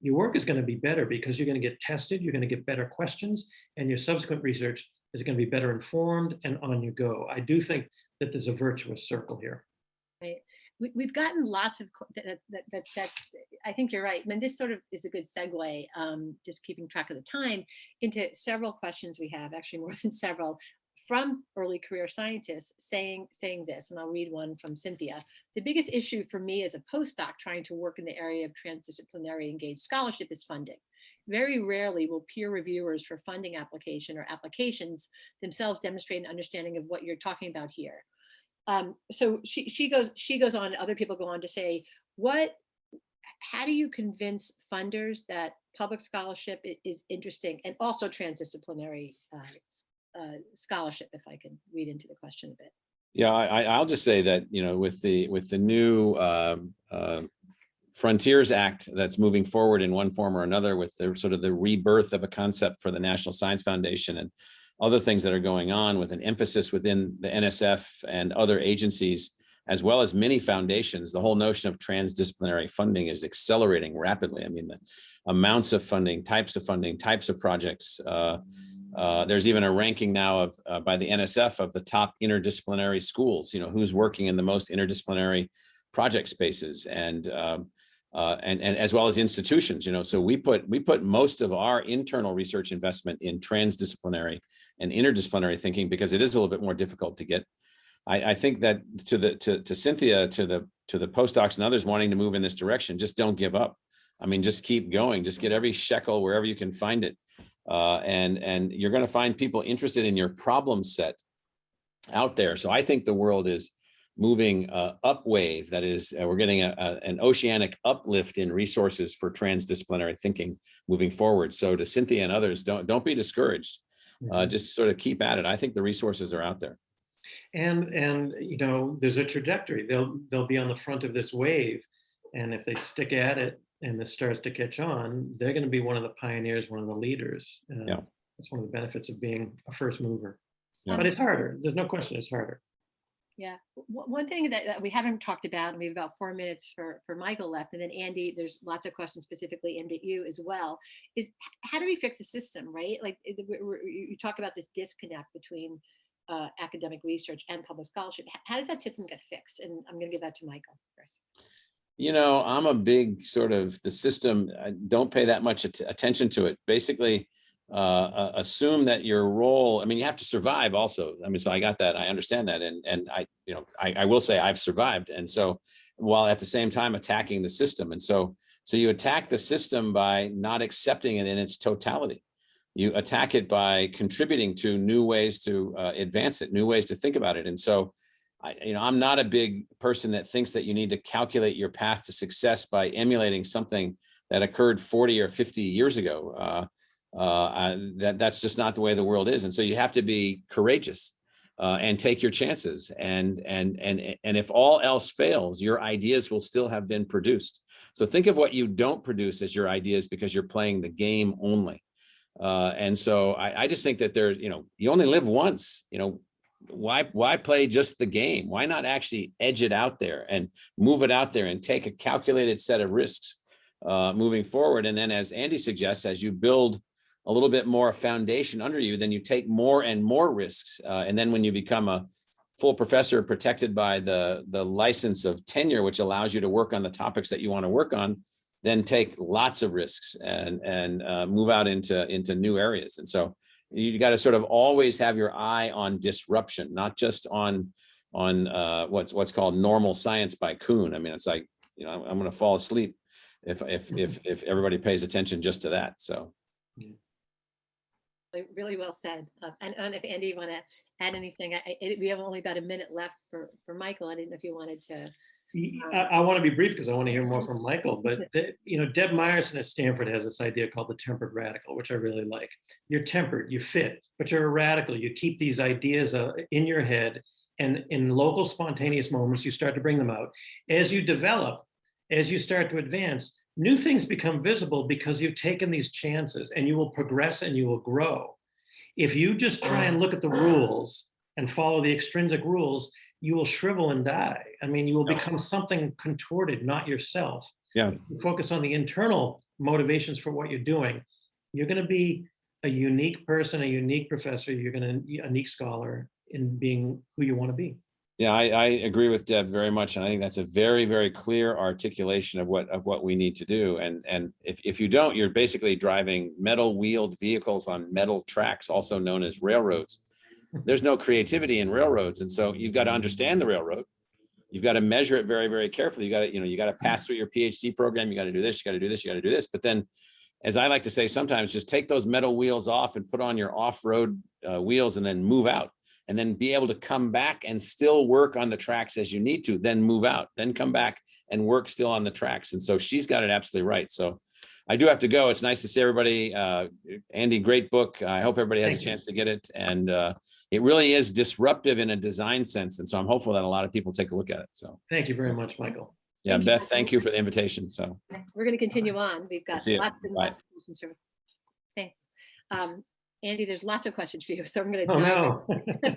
your work is going to be better because you're going to get tested, you're going to get better questions, and your subsequent research is going to be better informed and on you go. I do think that there's a virtuous circle here. we, we've gotten lots of that, that, that, that, I think you're right. I mean, this sort of is a good segue, um, just keeping track of the time into several questions we have, actually more than several, from early career scientists saying, saying this, and I'll read one from Cynthia. The biggest issue for me as a postdoc trying to work in the area of transdisciplinary engaged scholarship is funding. Very rarely will peer reviewers for funding application or applications themselves demonstrate an understanding of what you're talking about here um, so she she goes she goes on other people go on to say what how do you convince funders that public scholarship is interesting and also transdisciplinary uh, uh, scholarship if i can read into the question a bit? Yeah, I, I- I'll just say that, you know, with the, with the new um, uh, Frontiers Act that's moving forward in one form or another with the sort of the rebirth of a concept for the National Science Foundation and other things that are going on with an emphasis within the NSF and other agencies, as well as many foundations, the whole notion of transdisciplinary funding is accelerating rapidly. I mean, the amounts of funding, types of funding, types of projects, uh, uh, there's even a ranking now of uh, by the NSF of the top interdisciplinary schools. You know who's working in the most interdisciplinary project spaces, and um, uh, and and as well as institutions. You know, so we put we put most of our internal research investment in transdisciplinary and interdisciplinary thinking because it is a little bit more difficult to get. I, I think that to the to to Cynthia to the to the postdocs and others wanting to move in this direction, just don't give up. I mean, just keep going. Just get every shekel wherever you can find it uh, and and you're going to find people interested in your problem set out there. So I think the world is moving uh, up wave. That is, uh, we're getting a, a- an oceanic uplift in resources for transdisciplinary thinking moving forward. So to Cynthia and others, don't don't be discouraged. Uh, just sort of keep at it. I think the resources are out there. And, and, you know, there's a trajectory. They'll, they'll be on the front of this wave. And if they stick at it and this starts to catch on, they're going to be one of the pioneers, one of the leaders. Uh, Yeah. That's one of the benefits of being a first mover. Yeah. But it's harder. There's no question it's harder. yeah one thing that, that we haven't talked about and we have about four minutes for for michael left and then andy there's lots of questions specifically aimed at you as well is how do we fix the system right like it- we- we- you you talk about this disconnect between uh, academic research and public scholarship how does that system get fixed and i'm going to give that to michael first You know, I'm a big sort of the system. I don't pay that much at- attention to it. Basically, uh, uh, assume that your role. I mean, you have to survive also. I mean, so I got that. I understand that, and and I, you know, I, I will say I've survived, and so while at the same time attacking the system, and so so you attack the system by not accepting it in its totality. You attack it by contributing to new ways to uh, advance it, new ways to think about it, and so. I, you know, I'm not a big person that thinks that you need to calculate your path to success by emulating something that occurred 40 or 50 years ago. Uh, uh, I- that that's just not the way the world is, and so you have to be courageous. uh, and take your chances. And, and, and, and if all else fails, your ideas will still have been produced. So think of what you don't produce as your ideas because you're playing the game only. Uh, and so I, I just think that there's, you know, you only live once, you know, why, why play just the game? Why not actually edge it out there and move it out there and take a calculated set of risks uh, moving forward? And then as Andy suggests, as you build a little bit more foundation under you, then you take more and more risks. Uh, and then when you become a full professor protected by the, the license of tenure, which allows you to work on the topics that you want to work on, then take lots of risks and, and uh, move out into, into new areas. And so you got to sort of always have your eye on disruption, not just on, on uh, what's, what's called normal science by Kuhn. I mean, it's like, you know, I'm, I'm going to fall asleep if, if, if, if everybody pays attention just to that. So. Really- Really well said. Uh, And, and if Andy, you want to add anything, I, I- we have only about a minute left for, for Michael. I didn't know if you wanted to. Y- I, want to be brief because I want to hear more from Michael, but the- you know, Deb Meyerson at Stanford has this idea called the tempered radical, which I really like. You're tempered, you fit, but you're a radical. You keep these ideas uh, in your head and in local spontaneous moments, you start to bring them out. As you develop, as you start to advance, new things become visible because you've taken these chances and you will progress and you will grow. If you just try and look at the rules and follow the extrinsic rules, you will shrivel and die. I mean, you will Yeah. become something contorted, not yourself. Yeah. You focus on the internal motivations for what you're doing. You're going to be a unique person, a unique professor. You're going to be a unique scholar in being who you want to be. Yeah, I, I agree with Deb very much. And I think that's a very, very clear articulation of what, of what we need to do. And, and if, if you don't, you're basically driving metal wheeled vehicles on metal tracks, also known as railroads. There's no creativity in railroads. And so you've got to understand the railroad. You've got to measure it very, very carefully. You got to, you know, you got to pass through your PhD program. You got to do this, you got to do this, you got to do this. But then, as I like to say, sometimes just take those metal wheels off and put on your off-road uh, wheels and then move out and then be able to come back and still work on the tracks as you need to, then move out, then come back and work still on the tracks. And so she's got it absolutely right. So I do have to go. It's nice to see everybody. Uh, Andy, great book. I hope everybody has Thank a you. chance to get it. And uh, it really is disruptive in a design sense. And so I'm hopeful that a lot of people take a look at it. So Thank you very much, Michael. yeah, Thank Beth, Michael. thank you for the invitation. So We're going to continue on. We've got lots and lots of questions. here. Thanks. Um, Andy, there's lots of questions for you, so I'm going to. Oh, no.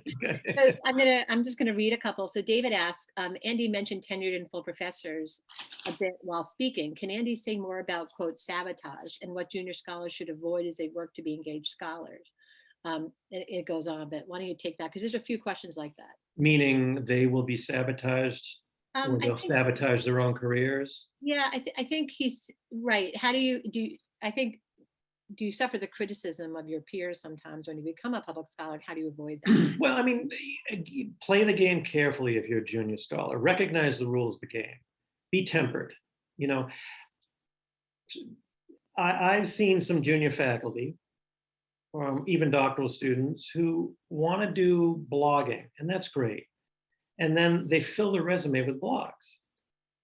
So I'm gonna, I'm just gonna read a couple. So David asked, um, Andy mentioned tenured and full professors a bit while speaking. Can Andy say more about quote sabotage and what junior scholars should avoid as they work to be engaged scholars? Um, it, it goes on a bit. Why don't you take that? Because there's a few questions like that. Meaning they will be sabotaged Um, or they'll think- sabotage their own careers. Yeah, I, thi- I think he's right. How do you, do, you- I think, do you suffer the criticism of your peers sometimes when you become a public scholar? How do you avoid that? Well, I mean, play the game carefully if you're a junior scholar. Recognize the rules of the game. Be tempered. You know, I, I've seen some junior faculty, um, even doctoral students, who want to do blogging, and that's great. And then they fill their resume with blogs.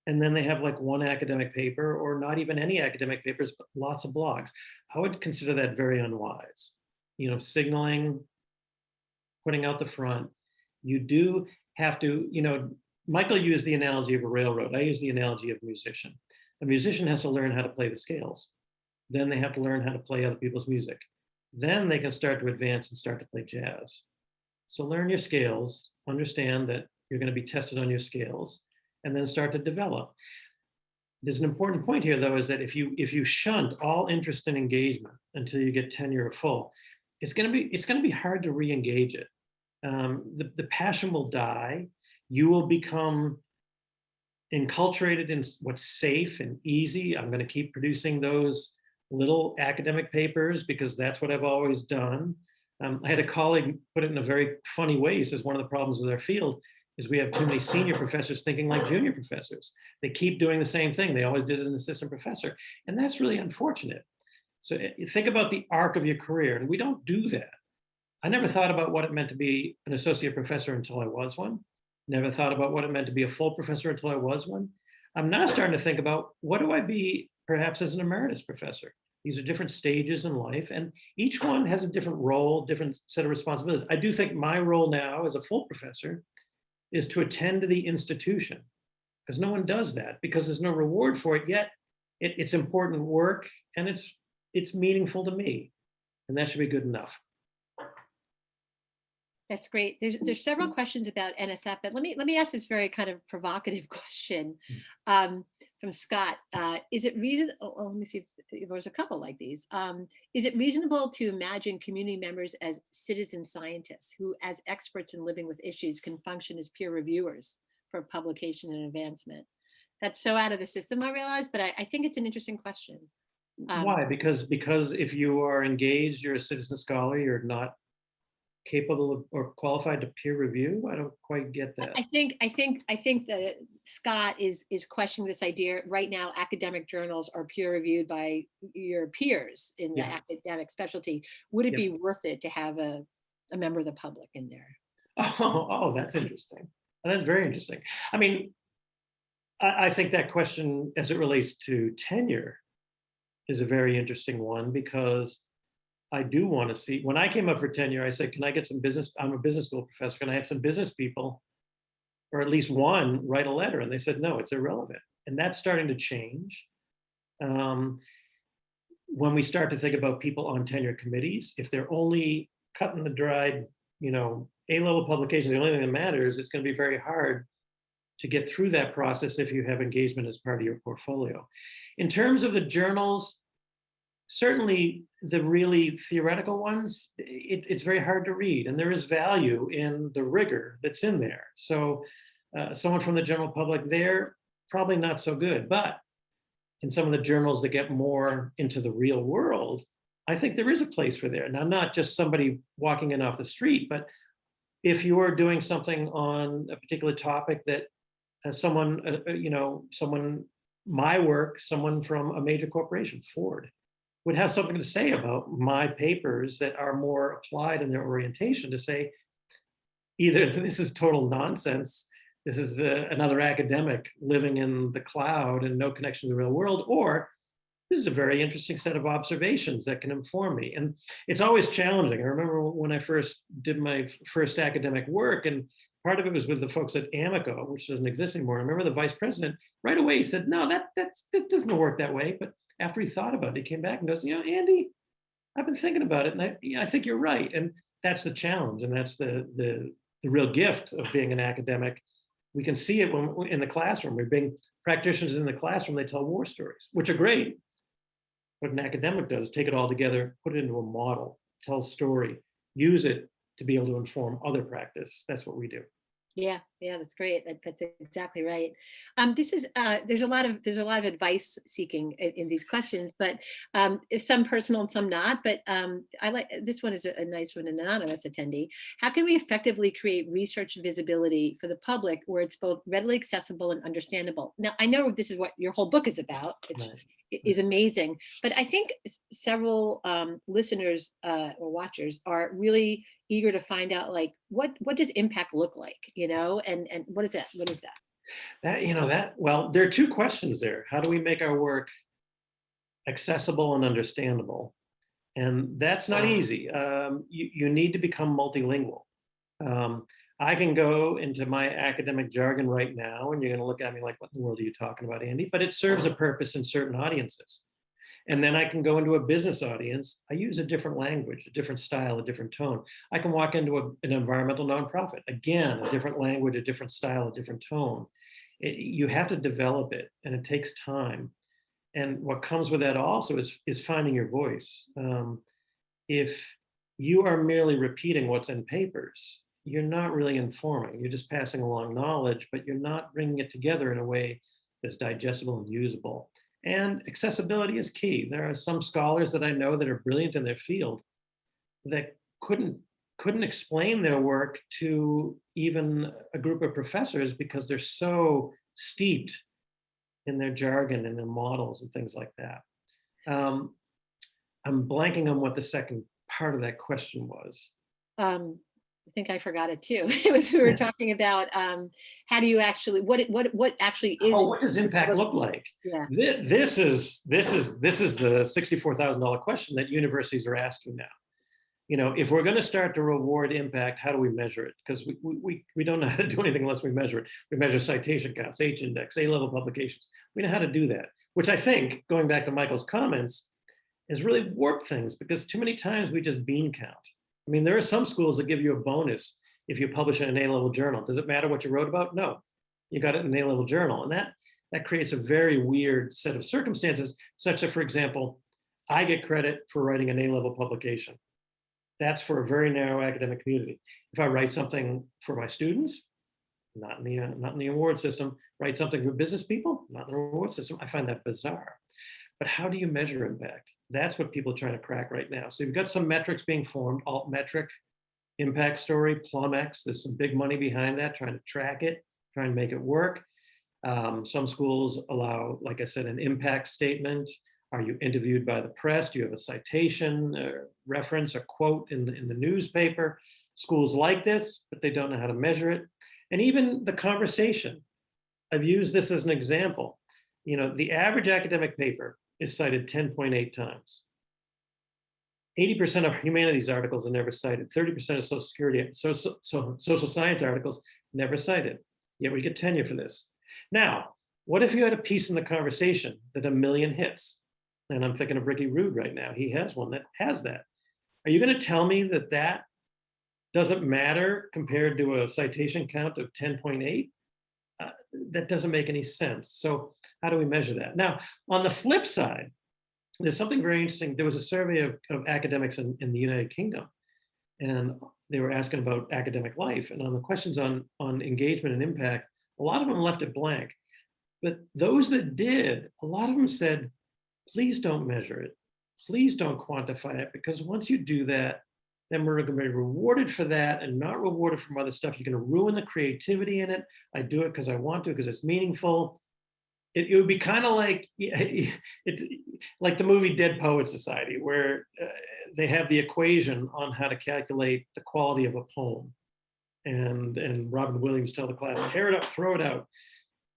And then they have like one academic paper or not even any academic papers, but lots of blogs. I would consider that very unwise. You know, signaling, putting out the front. You do have to, you know, Michael used the analogy of a railroad. I use the analogy of a musician. A musician has to learn how to play the scales. Then they have to learn how to play other people's music. Then they can start to advance and start to play jazz. So learn your scales, understand that you're going to be tested on your scales, and then start to develop. There's an important point here, though, is that if you if you shunt all interest and engagement until you get tenure or full, it's going to be it's going to be hard to re-engage it. Um, the, the passion will die. You will become enculturated in what's safe and easy. I'm going to keep producing those little academic papers because that's what I've always done. Um, I had a colleague put it in a very funny way. He says one of the problems with our field is we have too many senior professors thinking like junior professors. They keep doing the same thing. They always did as an assistant professor. And that's really unfortunate. So eh, think about the arc of your career. And we don't do that. I never thought about what it meant to be an associate professor until I was one. Never thought about what it meant to be a full professor until I was one. I'm now starting to think about what do I be perhaps as an emeritus professor? These are different stages in life, and each one has a different role, different set of responsibilities. I do think my role now as a full professor is to attend to the institution, because no one does that, because there's no reward for it yet. It, it's important work, and it's it's meaningful to me, and that should be good enough. That's great. There's there's several questions about NSF, but let me let me ask this very kind of provocative question um, from Scott. Uh, is it reason? Oh, oh, let me see there's a couple like these. Um, is it reasonable to imagine community members as citizen scientists who, as experts in living with issues, can function as peer reviewers for publication and advancement? That's so out of the system, I realize, but I, I think it's an interesting question. Um, Why? Because because if you are engaged, you're a citizen scholar, you're not capable of or qualified to peer review. I don't quite get that. I think, I think, I think that Scott is, is questioning this idea. Right now, academic journals are peer reviewed by your peers in the Yeah. academic specialty. Would it Yeah. be worth it to have a, a member of the public in there? Oh, oh, that's interesting. That's very interesting. I mean, I, I think that question as it relates to tenure is a very interesting one because I do want to see, when I came up for tenure, I said, can I get some business, I'm a business school professor, can I have some business people? Or at least one write a letter? And they said, no, it's irrelevant. And that's starting to change. Um, when we start to think about people on tenure committees, if they're only cutting the dried, you know, A-level publications, the only thing that matters, it's going to be very hard to get through that process if you have engagement as part of your portfolio. In terms of the journals, certainly the really theoretical ones, it, it's very hard to read and there is value in the rigor that's in there. So uh, someone from the general public there, probably not so good, but in some of the journals that get more into the real world, I think there is a place for there. Now, not just somebody walking in off the street, but if you're doing something on a particular topic that someone, uh, uh, you know, someone, my work, someone from a major corporation, Ford, would have something to say about my papers that are more applied in their orientation to say, either this is total nonsense, this is uh, another academic living in the cloud and no connection to the real world, or this is a very interesting set of observations that can inform me. And it's always challenging. I remember when I first did my first academic work, and part of it was with the folks at Amoco, which doesn't exist anymore. I remember the vice president right away he said, no, that that's this doesn't work that way. But after he thought about it, he came back and goes, you know, Andy, I've been thinking about it, and I, yeah, I think you're right. And that's the challenge, and that's the the the real gift of being an academic. We can see it when in the classroom. We're being practitioners in the classroom. They tell war stories, which are great. What an academic does, take it all together, put it into a model, tell a story, use it to be able to inform other practice. That's what we do. Yeah, yeah, that's great. That, that's exactly right. Um, this is uh, there's a lot of there's a lot of advice seeking in, in these questions, but um, some personal and some not. But um, I like this one is a, a nice one, an anonymous attendee. How can we effectively create research visibility for the public where it's both readily accessible and understandable? Now I know this is what your whole book is about, which Right. is amazing. But I think several um, listeners uh, or watchers are really eager to find out like what what does impact look like, you know, and and what is that? What is that? That, you know, that, well, there are two questions there. How do we make our work accessible and understandable? And that's not easy. Um, you, you need to become multilingual. Um, I can go into my academic jargon right now, and you're going to look at me like, what in the world are you talking about, Andy? But it serves a purpose in certain audiences. And then I can go into a business audience. I use a different language, a different style, a different tone. I can walk into a- an environmental nonprofit. Again, a different language, a different style, a different tone. It- you have to develop it, and it takes time. And what comes with that also is, is finding your voice. Um, if you are merely repeating what's in papers, you're not really informing. You're just passing along knowledge, but you're not bringing it together in a way that's digestible and usable. And accessibility is key. There are some scholars that I know that are brilliant in their field that couldn't couldn't explain their work to even a group of professors because they're so steeped in their jargon and their models and things like that. Um, I'm blanking on what the second part of that question was. Um, I think I forgot it too. It was, we were talking about, um, how do you actually, what, it- what, what actually is, Oh, what does impact look like? yeah, Thi- This is, this is, this is the sixty-four thousand dollar question that universities are asking now. You know, if we're gonna start to reward impact, how do we measure it? Because we, we- we, don't know how to do anything unless we measure it. We measure citation counts, H index, A-level publications. We know how to do that, which I think, going back to Michael's comments, has really warped things because too many times we just bean count. I mean, there are some schools that give you a bonus if you publish in an A-level journal. Does it matter what you wrote about? No, you got it in an A-level journal. And that, that creates a very weird set of circumstances, such that, for example, I get credit for writing an A-level publication. That's for a very narrow academic community. If I write something for my students, not in the, uh, not in the award system, write something for business people, not in the award system, I find that bizarre. But how do you measure impact? That's what people are trying to crack right now. So you've got some metrics being formed, Altmetric, impact story, Plumx. there's some big money behind that, trying to track it, trying to make it work. Um, some schools allow, like I said, an impact statement. Are you interviewed by the press? Do you have a citation, a reference, a quote in the, in the newspaper? Schools like this, but they don't know how to measure it. And even the conversation. I've used this as an example. You know, the average academic paper is cited 10.8 times. 80% of humanities articles are never cited. 30% of social security, so, so, so social science articles never cited. Yet we get tenure for this. Now, what if you had a piece in the conversation that a million hits? And I'm thinking of Ricky Rude right now. He has one that has that. Are you going to tell me that that doesn't matter compared to a citation count of 10.8? That doesn't make any sense. So how do we measure that? Now, on the flip side, there's something very interesting. There was a survey of, of academics in, in the United Kingdom, and they were asking about academic life. And on the questions on, on engagement and impact, a lot of them left it blank. But those that did, a lot of them said, please don't measure it. Please don't quantify it, because once you do that, then we're going to be rewarded for that and not rewarded from other stuff. You're going to ruin the creativity in it. I do it because I want to, because it's meaningful. It, it would be kind of like it's like the movie Dead Poet Society, where uh, they have the equation on how to calculate the quality of a poem. And, and Robin Williams tell the class, tear it up, throw it out.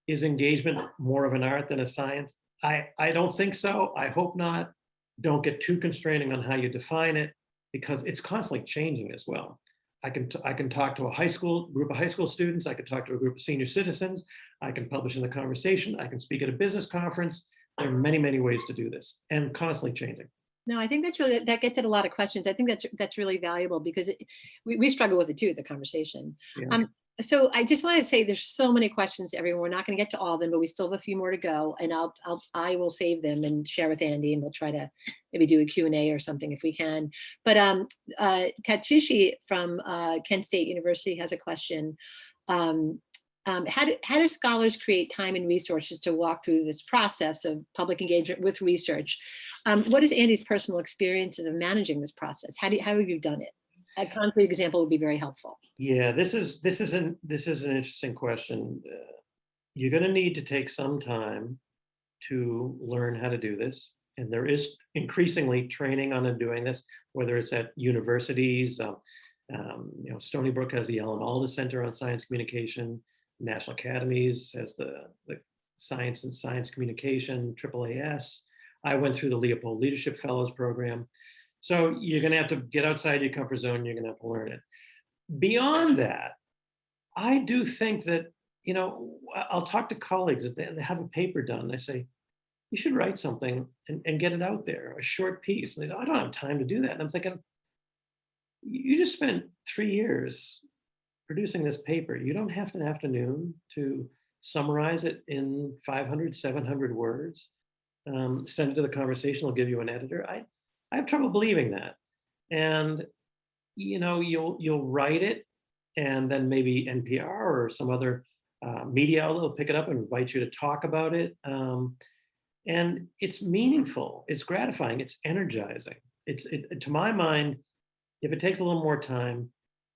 Is engagement more of an art than a science? I, I don't think so. I hope not. Don't get too constraining on how you define it because it's constantly changing as well. I can, I can talk to a high school, group of high school students. I can talk to a group of senior citizens. I can publish in the conversation. I can speak at a business conference. There are many, many ways to do this and constantly changing. no, I think that's really, that gets at a lot of questions. I think that's, that's really valuable because it, we, we struggle with it too, the conversation. Yeah. Um, so I just want to say there's so many questions, everyone. We're not going to get to all of them, but we still have a few more to go and I'll, I'll, I will save them and share with Andy and we'll try to maybe do a Q&A or something if we can. But um, uh, Tatshishi from uh, Kent State University has a question. Um, um, how, do, how do scholars create time and resources to walk through this process of public engagement with research? Um, what is Andy's personal experiences of managing this process? How do you, how have you done it? A concrete example would be very helpful. Yeah, this is this is an this is an interesting question. Uh, you're going to need to take some time to learn how to do this, and there is increasingly training on doing this, whether it's at universities. Um, um, you know, Stony Brook has the Alan Alda Center on Science Communication. National Academies has the the Science and Science Communication AAAS. I went through the Leopold Leadership Fellows Program. So you're going to have to get outside your comfort zone. You're going to have to learn it beyond that, I do think that, you know, I'll talk to colleagues that they have a paper done. They say, you should write something and, and get it out there, a short piece. And they say, I don't have time to do that. And I'm thinking, you just spent three years producing this paper. You don't have an afternoon to summarize it in 500, 700 words. Um, send it to the conversation, I'll give you an editor. I, I have trouble believing that. And you know, you'll you'll write it, and then maybe NPR or some other uh, media outlet will pick it up and invite you to talk about it. Um, and it's meaningful, it's gratifying, it's energizing. It's it, to my mind, if it takes a little more time,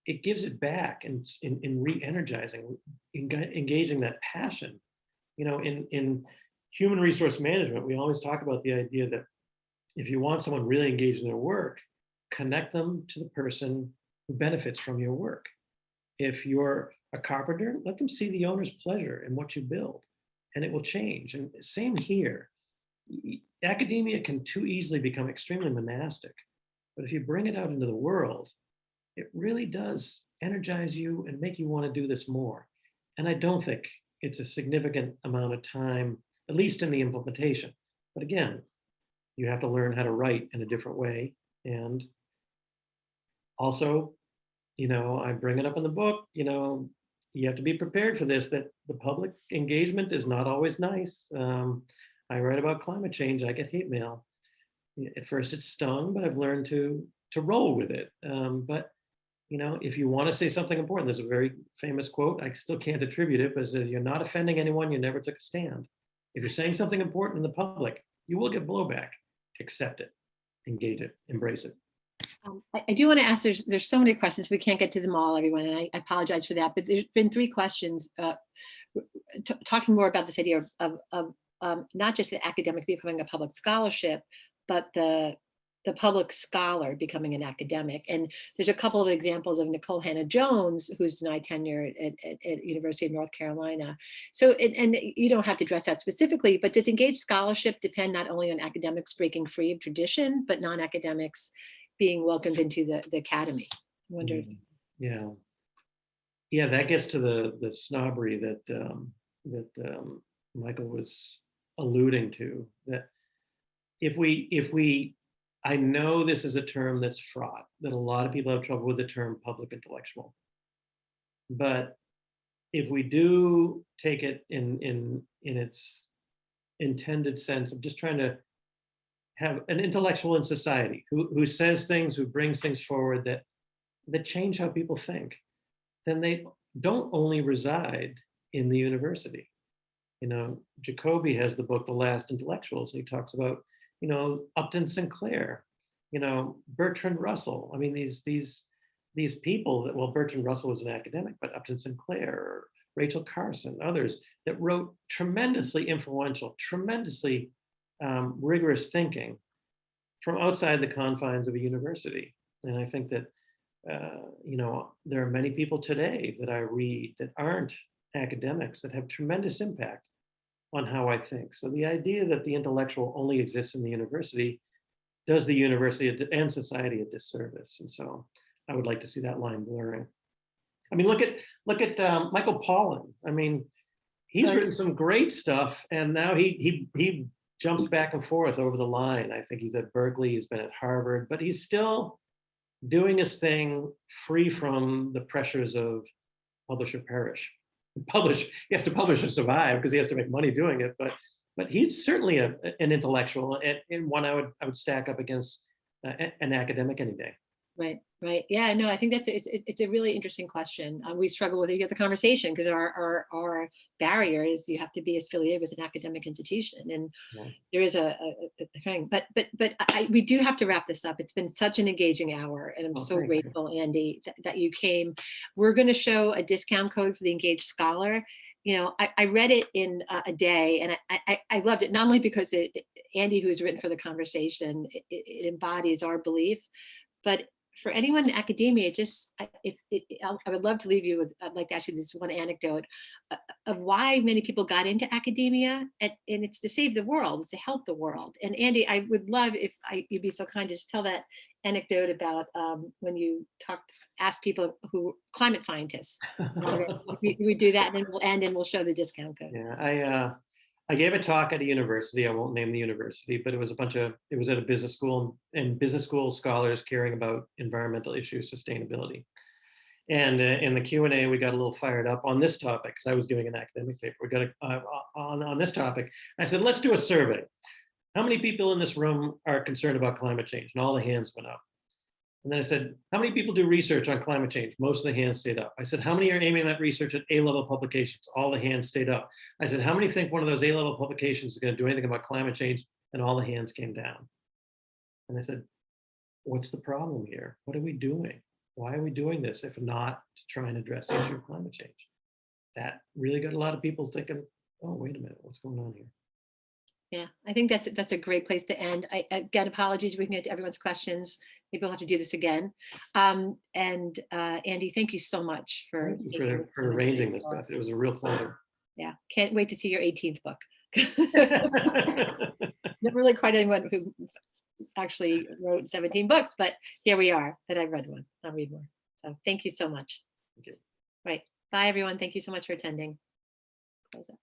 it gives it back and in, in re-energizing, enga- engaging that passion. You know, in in human resource management, we always talk about the idea that if you want someone really engaged in their work, connect them to the person who benefits from your work. If you're a carpenter, let them see the owner's pleasure in what you build and it will change. And same here. Academia can too easily become extremely monastic. But if you bring it out into the world, it really does energize you and make you want to do this more. And I don't think it's a significant amount of time, at least in the implementation. But again, you have to learn how to write in a different way. And also, you know, I bring it up in the book, you know, you have to be prepared for this, that the public engagement is not always nice. Um, I write about climate change, I get hate mail. At first it stung, but I've learned to, to roll with it. Um, but, you know, if you want to say something important, there's a very famous quote, I still can't attribute it, but it says, you're not offending anyone, you never took a stand. If you're saying something important in the public, you will get blowback. Accept it, engage it, embrace it. Um, I, I do want to ask, there's, there's so many questions. We can't get to them all, everyone, and I I apologize for that, but there's been three questions. uh, Talking more about this idea of, of, of um, not just the academic becoming a public scholarship, but the, the public scholar becoming an academic. And there's a couple of examples of Nikole Hannah-Jones, who's denied tenure at, at, at University of North Carolina. So, and, and you don't have to address that specifically, but does engaged scholarship depend not only on academics breaking free of tradition, but non-academics being welcomed into the, the academy. I wonder, Mm, Yeah. Yeah, that gets to the, the snobbery that, um, that, um, Michael was alluding to, that if we, if we, I know this is a term that's fraught, that a lot of people have trouble with the term public intellectual. But if we do take it in, in, in its intended sense of just trying to have an intellectual in society who, who says things, who brings things forward that, that change how people think, then they don't only reside in the university. You know, Jacoby has the book, The Last Intellectuals, and he talks about, you know, Upton Sinclair, you know, Bertrand Russell. I mean, these, these, these people that, well, Bertrand Russell was an academic, but Upton Sinclair, or Rachel Carson, others that wrote tremendously influential, tremendously um, rigorous thinking from outside the confines of a university. And I think that, uh, you know, there are many people today that I read that aren't academics that have tremendous impact on how I think. So the idea that the intellectual only exists in the university does the university and society a disservice. And so I would like to see that line blurring. I mean, look at look at um, Michael Pollan. I mean, he's written some great stuff, and now he he he jumps back and forth over the line. I think he's at Berkeley, he's been at Harvard, but he's still doing his thing free from the pressures of publish or perish. Publish, he has to publish or survive because he has to make money doing it, but but he's certainly a, an intellectual and, and one I would I would stack up against uh, an academic any day. right, right. Yeah, no, I think that's, it's, it's a really interesting question. Uh, We struggle with it at the conversation because our, our, our barrier is you have to be affiliated with an academic institution and Yeah. there is a, a, a- a thing, but, but, but I, we do have to wrap this up. It's been such an engaging hour and I'm Oh, so thank you. grateful, Andy, that, that you came. We're going to show a discount code for the Engaged Scholar. You know, I, I read it in a, a day and I, I, I loved it, not only because it, Andy, who's written for the conversation, it it embodies our belief, but for anyone in academia, it just, I- if, it, I'll- would love to leave you with, I'd like to ask you this one anecdote uh, of why many people got into academia and, and it's to save the world, it's to help the world. And Andy, I would love if I, you'd be so kind to just tell that anecdote about um, when you talked, asked people who, climate scientists. We, we do that and then we'll end and we'll show the discount code. Yeah, I uh, I gave a talk at a university. I won't name the university, but it was a bunch of it was at a business school and business school scholars caring about environmental issues, sustainability. And uh, in the Q and A, we got a little fired up on this topic because I was doing an academic paper. We got a, uh, on on this topic. I said, let's do a survey. How many people in this room are concerned about climate change? And all the hands went up. And then I said, how many people do research on climate change? Most of the hands stayed up. I said, how many are aiming that research at A-level publications? All the hands stayed up. I said, how many think one of those A-level publications is going to do anything about climate change? And all the hands came down. And I said, what's the problem here? What are we doing? Why are we doing this if not to try and address the issue of climate change? That really got a lot of people thinking, oh, wait a minute, what's going on here? Yeah, I think that's, that's a great place to end. I, again, apologies, we can get to everyone's questions. Maybe we'll have to do this again. Um, and uh, Andy, thank you so much for. Thank you making For for arranging this, Beth. It was a real pleasure. Yeah, can't wait to see your 18th book. Never really quite anyone who actually wrote 17 books, but here we are, and I read one. I'll read more. So thank you so much. Thank you. Right. Bye, everyone. Thank you so much for attending. Close it.